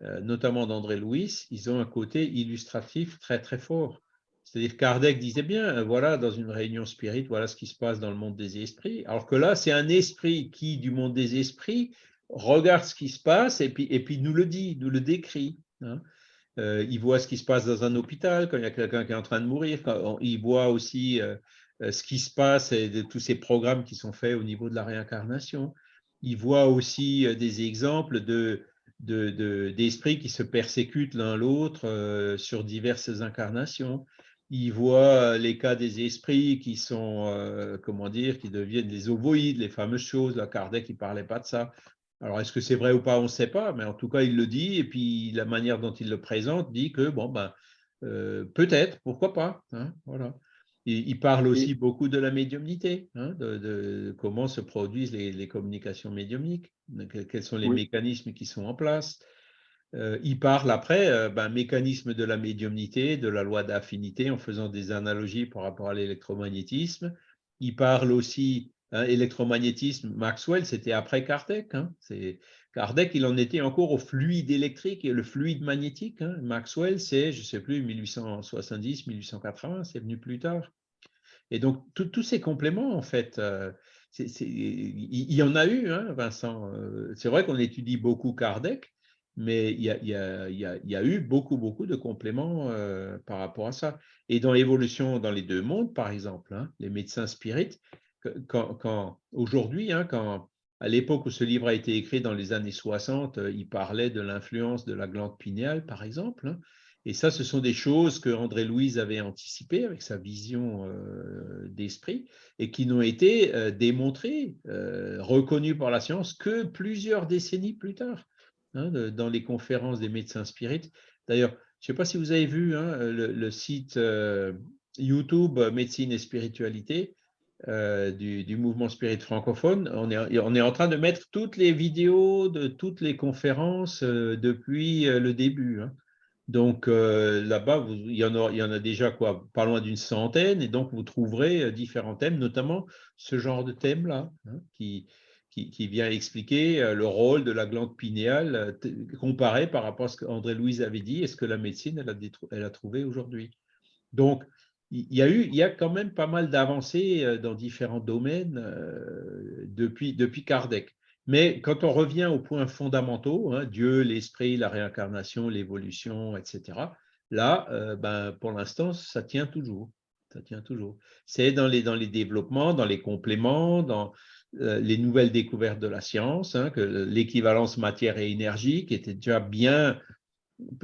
Speaker 1: euh, notamment d'André Louis, ils ont un côté illustratif très très fort. C'est-à-dire Kardec disait bien, euh, voilà, dans une réunion spirite, voilà ce qui se passe dans le monde des esprits. Alors que là, c'est un esprit qui, du monde des esprits, regarde ce qui se passe et puis, et puis nous le dit, nous le décrit. Hein. Euh, il voit ce qui se passe dans un hôpital quand il y a quelqu'un qui est en train de mourir. il voit aussi euh, euh, ce qui se passe et tous ces programmes qui sont faits au niveau de la réincarnation. Il voit aussi des exemples de, d'esprits qui se persécutent l'un l'autre sur diverses incarnations. Il voit les cas des esprits qui sont, comment dire, qui deviennent des ovoïdes, les fameuses choses. La Kardec, il ne parlait pas de ça. Alors, est-ce que c'est vrai ou pas On ne sait pas, mais en tout cas, il le dit, et puis la manière dont il le présente dit que, bon, ben, euh, peut-être, pourquoi pas hein, voilà. il, parle aussi beaucoup de la médiumnité, hein, de, comment se produisent les, communications médiumniques, quels sont les mécanismes qui sont en place. Euh, il parle après, euh, ben, mécanisme de la médiumnité, de la loi d'affinité, en faisant des analogies par rapport à l'électromagnétisme. Il parle aussi Hein, électromagnétisme, Maxwell, c'était après Kardec. Hein. Kardec, il en était encore au fluide électrique et le fluide magnétique. Hein. Maxwell, c'est, je ne sais plus, 1870, 1880, c'est venu plus tard. Et donc, tous ces compléments, en fait, euh, il y, en a eu, Vincent. Euh, c'est vrai qu'on étudie beaucoup Kardec, mais il y, a, eu beaucoup, beaucoup de compléments euh, par rapport à ça. Et dans l'évolution dans les deux mondes, par exemple, les médecins spirites, quand, aujourd'hui, hein, quand à l'époque où ce livre a été écrit dans les années 60, euh, il parlait de l'influence de la glande pinéale, par exemple. Hein. et ça, ce sont des choses que André Louise avait anticipées avec sa vision euh, d'esprit et qui n'ont été euh, démontrées, reconnues par la science que plusieurs décennies plus tard, hein, dans les conférences des médecins spirites. D'ailleurs, je ne sais pas si vous avez vu le, site YouTube Médecine et Spiritualité. Euh, du, mouvement spirit francophone. On est, on est en train de mettre toutes les vidéos de toutes les conférences euh, depuis euh, le début. Hein. Donc là-bas, il, y en a, déjà quoi, pas loin d'une centaine, et donc vous trouverez différents thèmes, notamment ce genre de thème-là, hein, qui, qui, vient expliquer le rôle de la glande pinéale comparé par rapport à ce qu'André Louise avait dit et ce que la médecine elle a, elle a trouvé aujourd'hui. Donc, il y a eu, il y a quand même pas mal d'avancées euh, dans différents domaines euh, depuis, depuis Kardec. Mais quand on revient aux points fondamentaux, hein, Dieu, l'esprit, la réincarnation, l'évolution, etc., là, euh, ben, pour l'instant, ça tient toujours. Ça tient toujours. C'est dans les, dans les développements, dans les compléments, dans les nouvelles découvertes de la science, hein, que l'équivalence matière et énergie, qui était déjà bien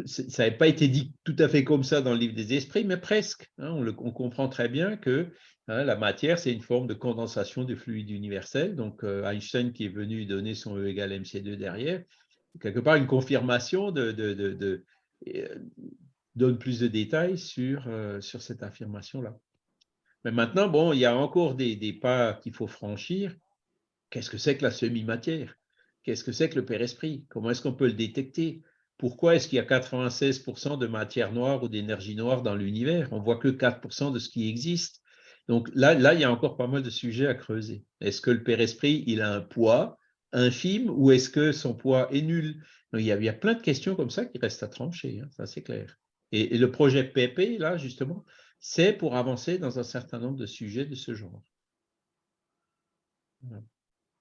Speaker 1: ça n'avait pas été dit tout à fait comme ça dans le livre des esprits, mais presque. Hein. on, comprend très bien que hein, la matière, c'est une forme de condensation du fluide universel. Donc, euh, Einstein qui est venu donner son E égale mc2 derrière, quelque part une confirmation euh, donne plus de détails sur, euh, sur cette affirmation-là. Mais maintenant, bon, il y a encore des, des pas qu'il faut franchir. Qu'est-ce que c'est que la semi-matière? Qu'est-ce que c'est que le Père-Esprit? Comment est-ce qu'on peut le détecter? Pourquoi est-ce qu'il y a 96% de matière noire ou d'énergie noire dans l'univers? On voit que 4% de ce qui existe. Donc là, là, il y a encore pas mal de sujets à creuser. Est-ce que le Père-Esprit, il a un poids infime ou est-ce que son poids est nul? Il y, a, plein de questions comme ça qui restent à trancher, hein, ça c'est clair. Et, le projet PP, là, justement, c'est pour avancer dans un certain nombre de sujets de ce genre.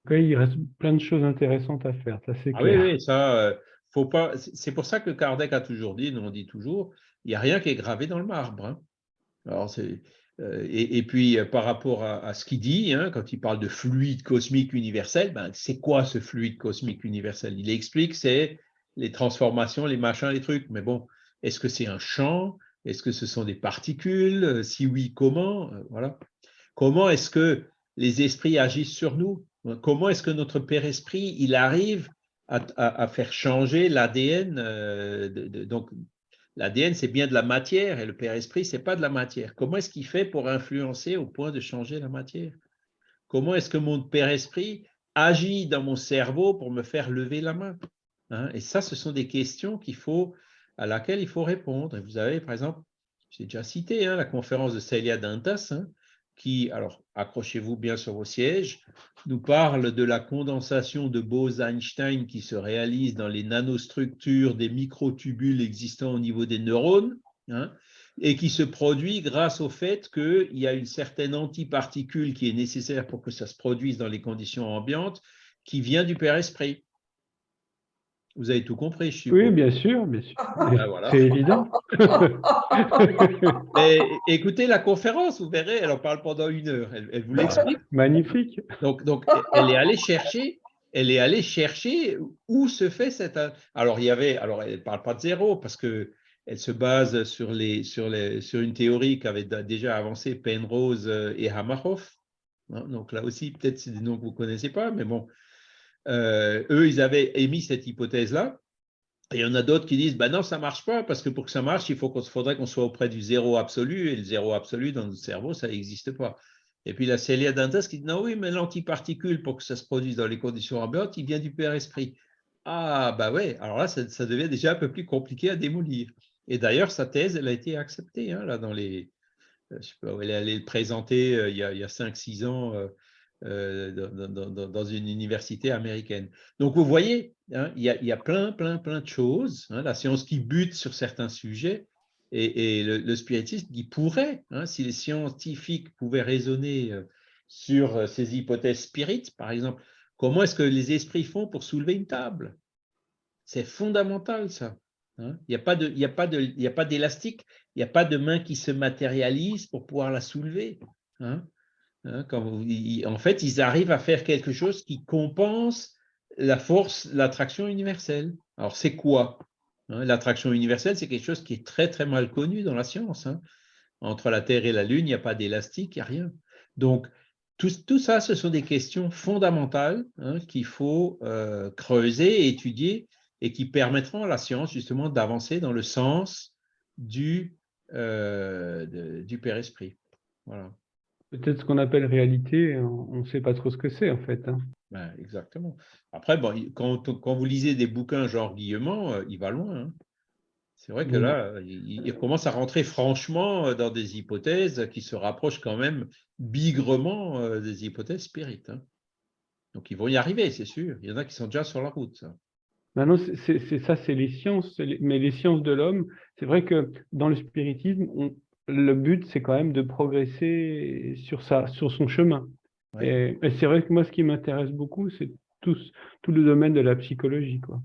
Speaker 2: il reste plein de choses intéressantes à faire, ça c'est
Speaker 1: ah clair. oui, oui, ça, euh, faut pas. C'est pour ça que Kardec a toujours dit, nous on dit toujours, il n'y a rien qui est gravé dans le marbre. Hein. Alors euh, et, puis, euh, par rapport à, ce qu'il dit, hein, quand il parle de fluide cosmique universel, ben, c'est quoi ce fluide cosmique universel? Il explique, c'est les transformations, les machins, les trucs. Mais bon, est-ce que c'est un champ? Est-ce que ce sont des particules? Euh, Si oui, comment? Voilà. Comment est-ce que les esprits agissent sur nous? Comment est-ce que notre Père Esprit, il arrive à, faire changer l'ADN donc L'ADN, c'est bien de la matière et le Père Esprit, c'est pas de la matière. Comment est-ce qu'il fait pour influencer au point de changer la matière? Comment est-ce que mon Père Esprit agit dans mon cerveau pour me faire lever la main? Hein? Et ça, ce sont des questions qu'il faut, à laquelle il faut répondre. vous avez, par exemple, j'ai déjà cité hein, la conférence de Celia Dantas, hein, qui, alors accrochez-vous bien sur vos sièges, nous parle de la condensation de Bose-Einstein qui se réalise dans les nanostructures des microtubules existants au niveau des neurones, hein, et qui se produit grâce au fait qu'il y a une certaine antiparticule qui est nécessaire pour que ça se produise dans les conditions ambiantes, qui vient du Père Esprit. Vous avez tout compris, je
Speaker 2: Oui, bien sûr, bien sûr. [laughs] Ben, C'est évident. [laughs]
Speaker 1: écoutez la conférence, vous verrez, elle en parle pendant une heure. Elle, vous l'explique.
Speaker 2: Magnifique.
Speaker 1: Donc, donc, elle est allée chercher, elle est allée chercher où se fait cette. Alors, il y avait, alors, elle ne parle pas de zéro parce que elle se base sur, les, sur, les, sur une théorie qu'avaient déjà avancé Penrose et Hamerhoff. Hein, donc là aussi, peut-être c'est des noms que vous ne connaissez pas, mais bon, euh, eux, ils avaient émis cette hypothèse-là. Et il y en a d'autres qui disent, ben non, ça ne marche pas, parce que pour que ça marche, il faudrait qu'on soit auprès du zéro absolu, et le zéro absolu dans notre cerveau, ça n'existe pas. Et puis la Célia Dantas qui dit, non, oui, mais l'antiparticule, pour que ça se produise dans les conditions ambiantes, il vient du Père Esprit. Ah, bah ouais, alors là, ça, devient déjà un peu plus compliqué à démolir. Et d'ailleurs, sa thèse, elle a été acceptée, hein, là, dans les... Euh, je sais pas, elle est allée le présenter euh, il y a, a 5-6 ans dans, une université américaine. Donc, vous voyez, hein, il, y a, plein, plein, plein de choses. Hein, la science qui bute sur certains sujets et, le, spiritisme qui pourrait, hein, si les scientifiques pouvaient raisonner euh, sur euh, ces hypothèses spirites, par exemple, comment est-ce que les esprits font pour soulever une table? C'est fondamental, ça. Il n'y a pas d'élastique, il n'y a pas de main qui se matérialise pour pouvoir la soulever. En fait, ils arrivent à faire quelque chose qui compense la force, l'attraction universelle. Alors, c'est quoi hein, L'attraction universelle, c'est quelque chose qui est très, très mal connu dans la science. Hein. Entre la Terre et la Lune, il n'y a pas d'élastique, il n'y a rien. Donc, tout, ça, ce sont des questions fondamentales qu'il faut euh, creuser et étudier et qui permettront à la science, justement, d'avancer dans le sens du, euh, du Père Esprit. Voilà.
Speaker 2: Peut-être ce qu'on appelle réalité, on ne sait pas trop ce que c'est en fait. Hein.
Speaker 1: Ben, exactement. Après, bon, quand, quand, vous lisez des bouquins genre Guillemont, euh, il va loin. Hein. C'est vrai que là, il, commence à rentrer franchement euh, dans des hypothèses qui se rapprochent quand même bigrement euh, des hypothèses spirites. Hein. Donc, ils vont y arriver, c'est sûr. Il y en a qui sont déjà sur la route. Ça.
Speaker 2: Maintenant, c'est ça, c'est les sciences, mais les sciences de l'homme, c'est vrai que dans le spiritisme, on, le but, c'est quand même de progresser sur, sa, sur son chemin. Et, c'est vrai que moi, ce qui m'intéresse beaucoup, c'est tout, tout le domaine de la psychologie. Quoi.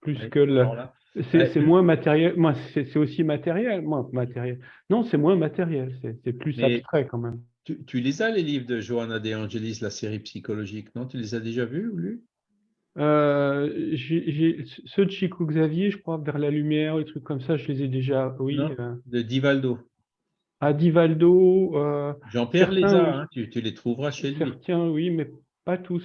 Speaker 2: Plus que C'est moins matériel. Moi, c'est aussi matériel. Moi, matériel. Non, c'est moins matériel. C'est plus abstrait quand même.
Speaker 1: Tu, les as, les livres de Johanna De Angelis, la série psychologique, non? Tu les as déjà vus ou lus?
Speaker 2: Euh, ceux de Chico Xavier, je crois, vers la lumière, des trucs comme ça, je les ai déjà. Oui.
Speaker 1: Euh. de Divaldo.
Speaker 2: Adivaldo.
Speaker 1: Euh, Jean-Pierre les a, hein, tu, les trouveras chez lui.
Speaker 2: Certains, oui, mais pas tous.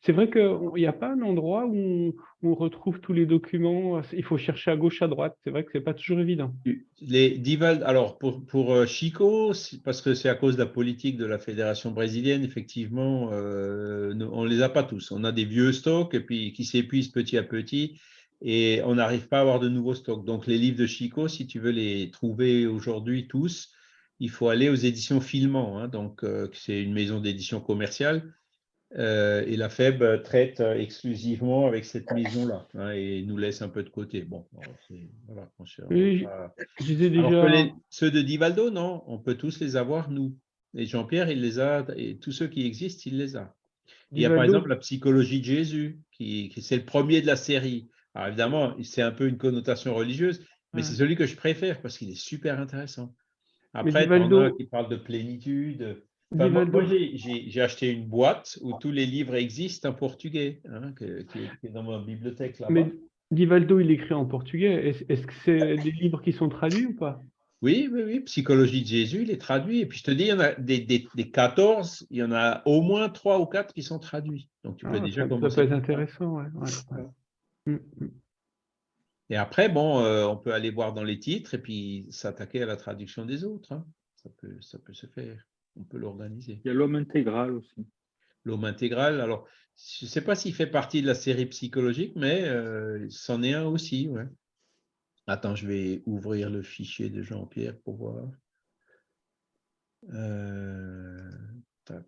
Speaker 2: C'est vrai qu'il n'y a pas un endroit où on, retrouve tous les documents. Il faut chercher à gauche, à droite. C'est vrai que ce n'est pas toujours évident.
Speaker 1: Les Dival, alors pour, pour euh, Chico, parce que c'est à cause de la politique de la fédération brésilienne, effectivement, euh, on ne les a pas tous. On a des vieux stocks et puis qui s'épuisent petit à petit. et on n'arrive pas à avoir de nouveaux stocks. Donc, les livres de Chico, si tu veux les trouver aujourd'hui tous, il faut aller aux éditions Filmant. Hein. donc, euh, c'est une maison d'édition commerciale. Euh, et la FEB traite exclusivement avec cette maison-là hein, et nous laisse un peu de côté. Bon, voilà,
Speaker 2: déjà...
Speaker 1: ceux de Divaldo, non, on peut tous les avoir, nous. Et Jean-Pierre, il les a, et tous ceux qui existent, il les a. Il y a par exemple la psychologie de Jésus, qui, qui c'est le premier de la série. Alors évidemment, c'est un peu une connotation religieuse, mais c'est celui que je préfère parce qu'il est super intéressant. Après, Divaldo... qui parle de plénitude. moi, j'ai acheté une boîte où tous les livres existent en portugais, hein, qui, est, dans ma bibliothèque là-bas. Mais
Speaker 2: Divaldo, il écrit en portugais. Est-ce que c'est des livres qui sont traduits ou pas?
Speaker 1: Oui, oui, oui. Psychologie de Jésus, il est traduit. Et puis je te dis, il y en a des, des, 14, il y en a au moins 3 ou 4 qui sont traduits. Donc tu peux ah, déjà
Speaker 2: ça, commencer. Ça peut être intéressant, ouais. Mm,
Speaker 1: mm. Et après, bon, euh, on peut aller voir dans les titres et puis s'attaquer à la traduction des autres. Hein. Ça, peut, ça peut se faire. On peut l'organiser.
Speaker 5: Il y a l'homme intégral aussi.
Speaker 1: L'homme intégral, alors, je ne sais pas s'il fait partie de la série psychologique, mais euh, c'en est un aussi. Ouais. Attends, je vais ouvrir le fichier de Jean-Pierre pour voir. Euh, tac.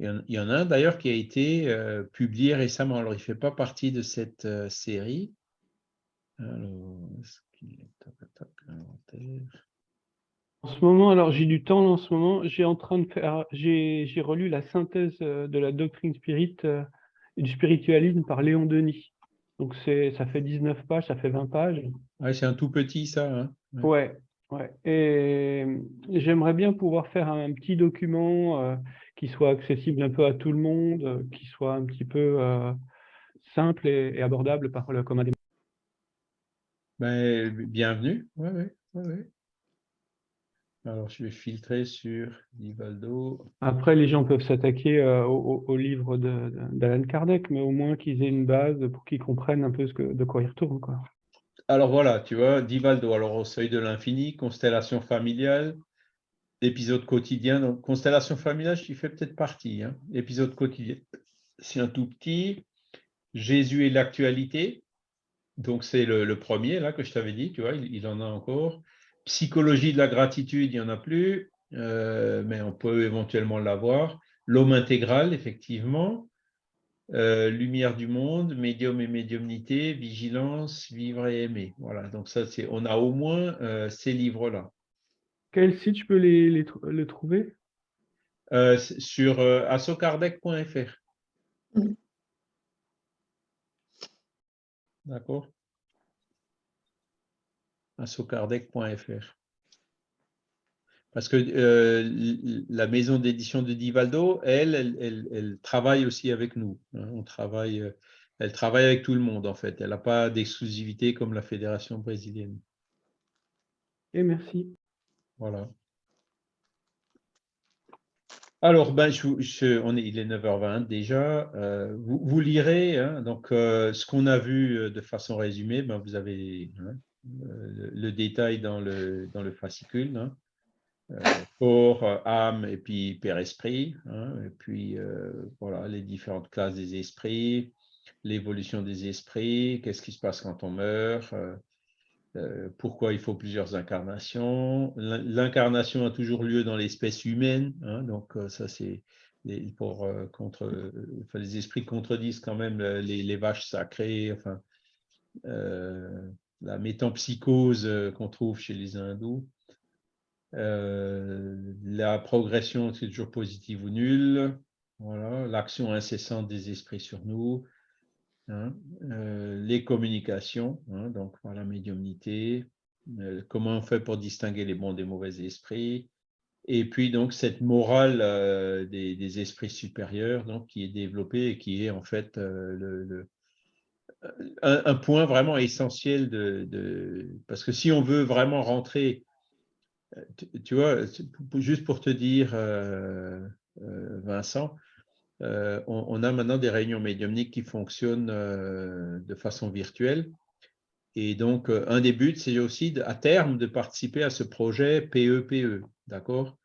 Speaker 1: Il y en a un d'ailleurs qui a été euh, publié récemment. Alors, il ne fait pas partie de cette euh, série. Alors,
Speaker 2: est En ce moment, alors j'ai du temps en ce moment, j'ai en train de faire, j'ai relu la synthèse euh, de la doctrine spirit et du spiritualisme par Léon Denis. Donc ça fait 19 pages, ça fait 20 pages.
Speaker 1: Ouais, c'est un tout petit ça. Hein
Speaker 2: ouais. ouais, Et j'aimerais bien pouvoir faire un petit document euh, qui soit accessible un peu à tout le monde, euh, qui soit un petit peu euh, simple et, abordable par le commun des
Speaker 1: ben, Bienvenue. Ouais, ouais, ouais, alors, je vais filtrer sur Divaldo.
Speaker 2: Après, les gens peuvent s'attaquer au, livre d'Alan Kardec, mais au moins qu'ils aient une base pour qu'ils comprennent un peu ce que, de quoi ils retournent. Quoi.
Speaker 1: Alors voilà, tu vois, Divaldo, alors au seuil de l'infini, constellation familiale, épisode quotidien. Donc, constellation familiale, je fais peut-être partie. Hein. Épisode quotidien, c'est un tout petit. Jésus et l'actualité. Donc, c'est le, premier là que je t'avais dit, tu vois, il en a encore. Psychologie de la gratitude, il n'y en a plus, euh, mais on peut éventuellement l'avoir. L'homme intégral, effectivement. Euh, lumière du monde, médium et médiumnité, vigilance, vivre et aimer. Voilà, donc ça, c'est, on a au moins euh, ces livres-là.
Speaker 2: Quel site je peux les, les, trouver?
Speaker 1: Sur assocardec.fr. Mm. D'accord? socardec.fr. Parce que euh, la maison d'édition de Divaldo, elle, elle, travaille aussi avec nous. Hein. on travaille, euh, elle travaille avec tout le monde, en fait. Elle n'a pas d'exclusivité comme la Fédération brésilienne.
Speaker 2: Et merci.
Speaker 1: Voilà. Alors, ben, on est, il est 9h20 déjà. Euh, vous, lirez hein. donc, ce qu'on a vu de façon résumée. Ben, vous avez hein, le, détail dans le, dans le fascicule. Hein. Euh, corps, âme et puis père-esprit. Hein. et puis, euh, voilà, les différentes classes des esprits, l'évolution des esprits, qu'est-ce qui se passe quand on meurt, euh, pourquoi il faut plusieurs incarnations. L'incarnation a toujours lieu dans l'espèce humaine. Hein. donc, ça, c'est pour contre, les esprits contredisent quand même les, vaches sacrées. Enfin, la métampsychose qu'on trouve chez les hindous. Euh, la progression, c'est toujours positive ou nulle. Voilà, l'action incessante des esprits sur nous. Hein. Euh, les communications, hein, donc par la médiumnité. comment on fait pour distinguer les bons des mauvais esprits. Et puis donc cette morale des, esprits supérieurs donc, qui est développée et qui est en fait un, point vraiment essentiel de, Parce que si on veut vraiment rentrer, tu, vois, juste pour te dire, euh, euh, Vincent, euh, on, a maintenant des réunions médiumniques qui fonctionnent de façon virtuelle. Et donc, un des buts, c'est aussi à terme de participer à ce projet PEPE, e, d'accord?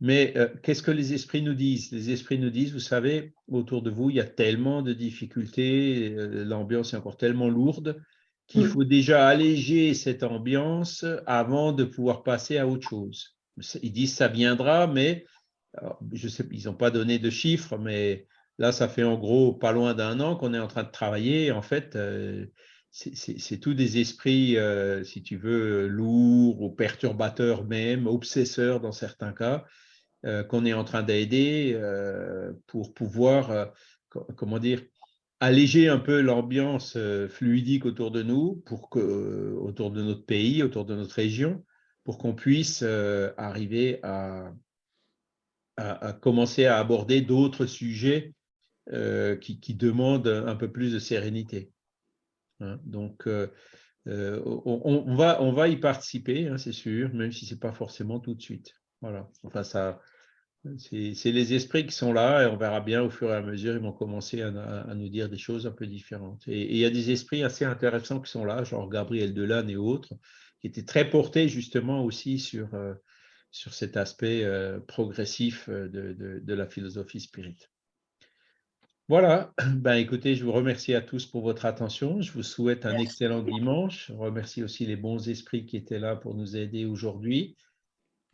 Speaker 1: Mais qu'est-ce que les esprits nous disent? Les esprits nous disent, vous savez, autour de vous, il y a tellement de difficultés, l'ambiance est encore tellement lourde qu'il faut déjà alléger cette ambiance avant de pouvoir passer à autre chose. Ils disent ça viendra, mais je sais, ils n'ont pas donné de chiffres, mais là, ça fait en gros pas loin d'un an qu'on est en train de travailler. En fait, euh, c'est tous des esprits, euh, si tu veux, lourds ou perturbateurs même, obsesseurs dans certains cas, euh, qu'on est en train d'aider pour pouvoir, comment dire, alléger un peu l'ambiance fluidique autour de nous, pour que, autour de notre pays, autour de notre région, pour qu'on puisse arriver à, commencer à aborder d'autres sujets euh, qui, demandent un peu plus de sérénité. Hein. Donc, euh, euh, on, va, on va y participer, hein, c'est sûr, même si ce n'est pas forcément tout de suite. Voilà. Enfin, ça, c'est les esprits qui sont là et on verra bien au fur et à mesure, ils vont commencer à, nous dire des choses un peu différentes. Et, il y a des esprits assez intéressants qui sont là, genre Gabriel Delanne et autres, qui étaient très portés justement aussi sur, sur cet aspect euh, progressif euh, de, la philosophie spirite. Voilà, [clears throat] ben, écoutez, je vous remercie à tous pour votre attention. Je vous souhaite un excellent dimanche. Je remercie aussi les bons esprits qui étaient là pour nous aider aujourd'hui.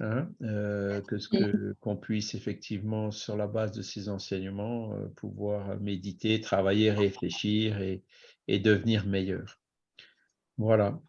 Speaker 1: Hein, euh, que qu'on puisse effectivement, sur la base de ces enseignements, pouvoir méditer, travailler, réfléchir et, et devenir meilleur. Voilà.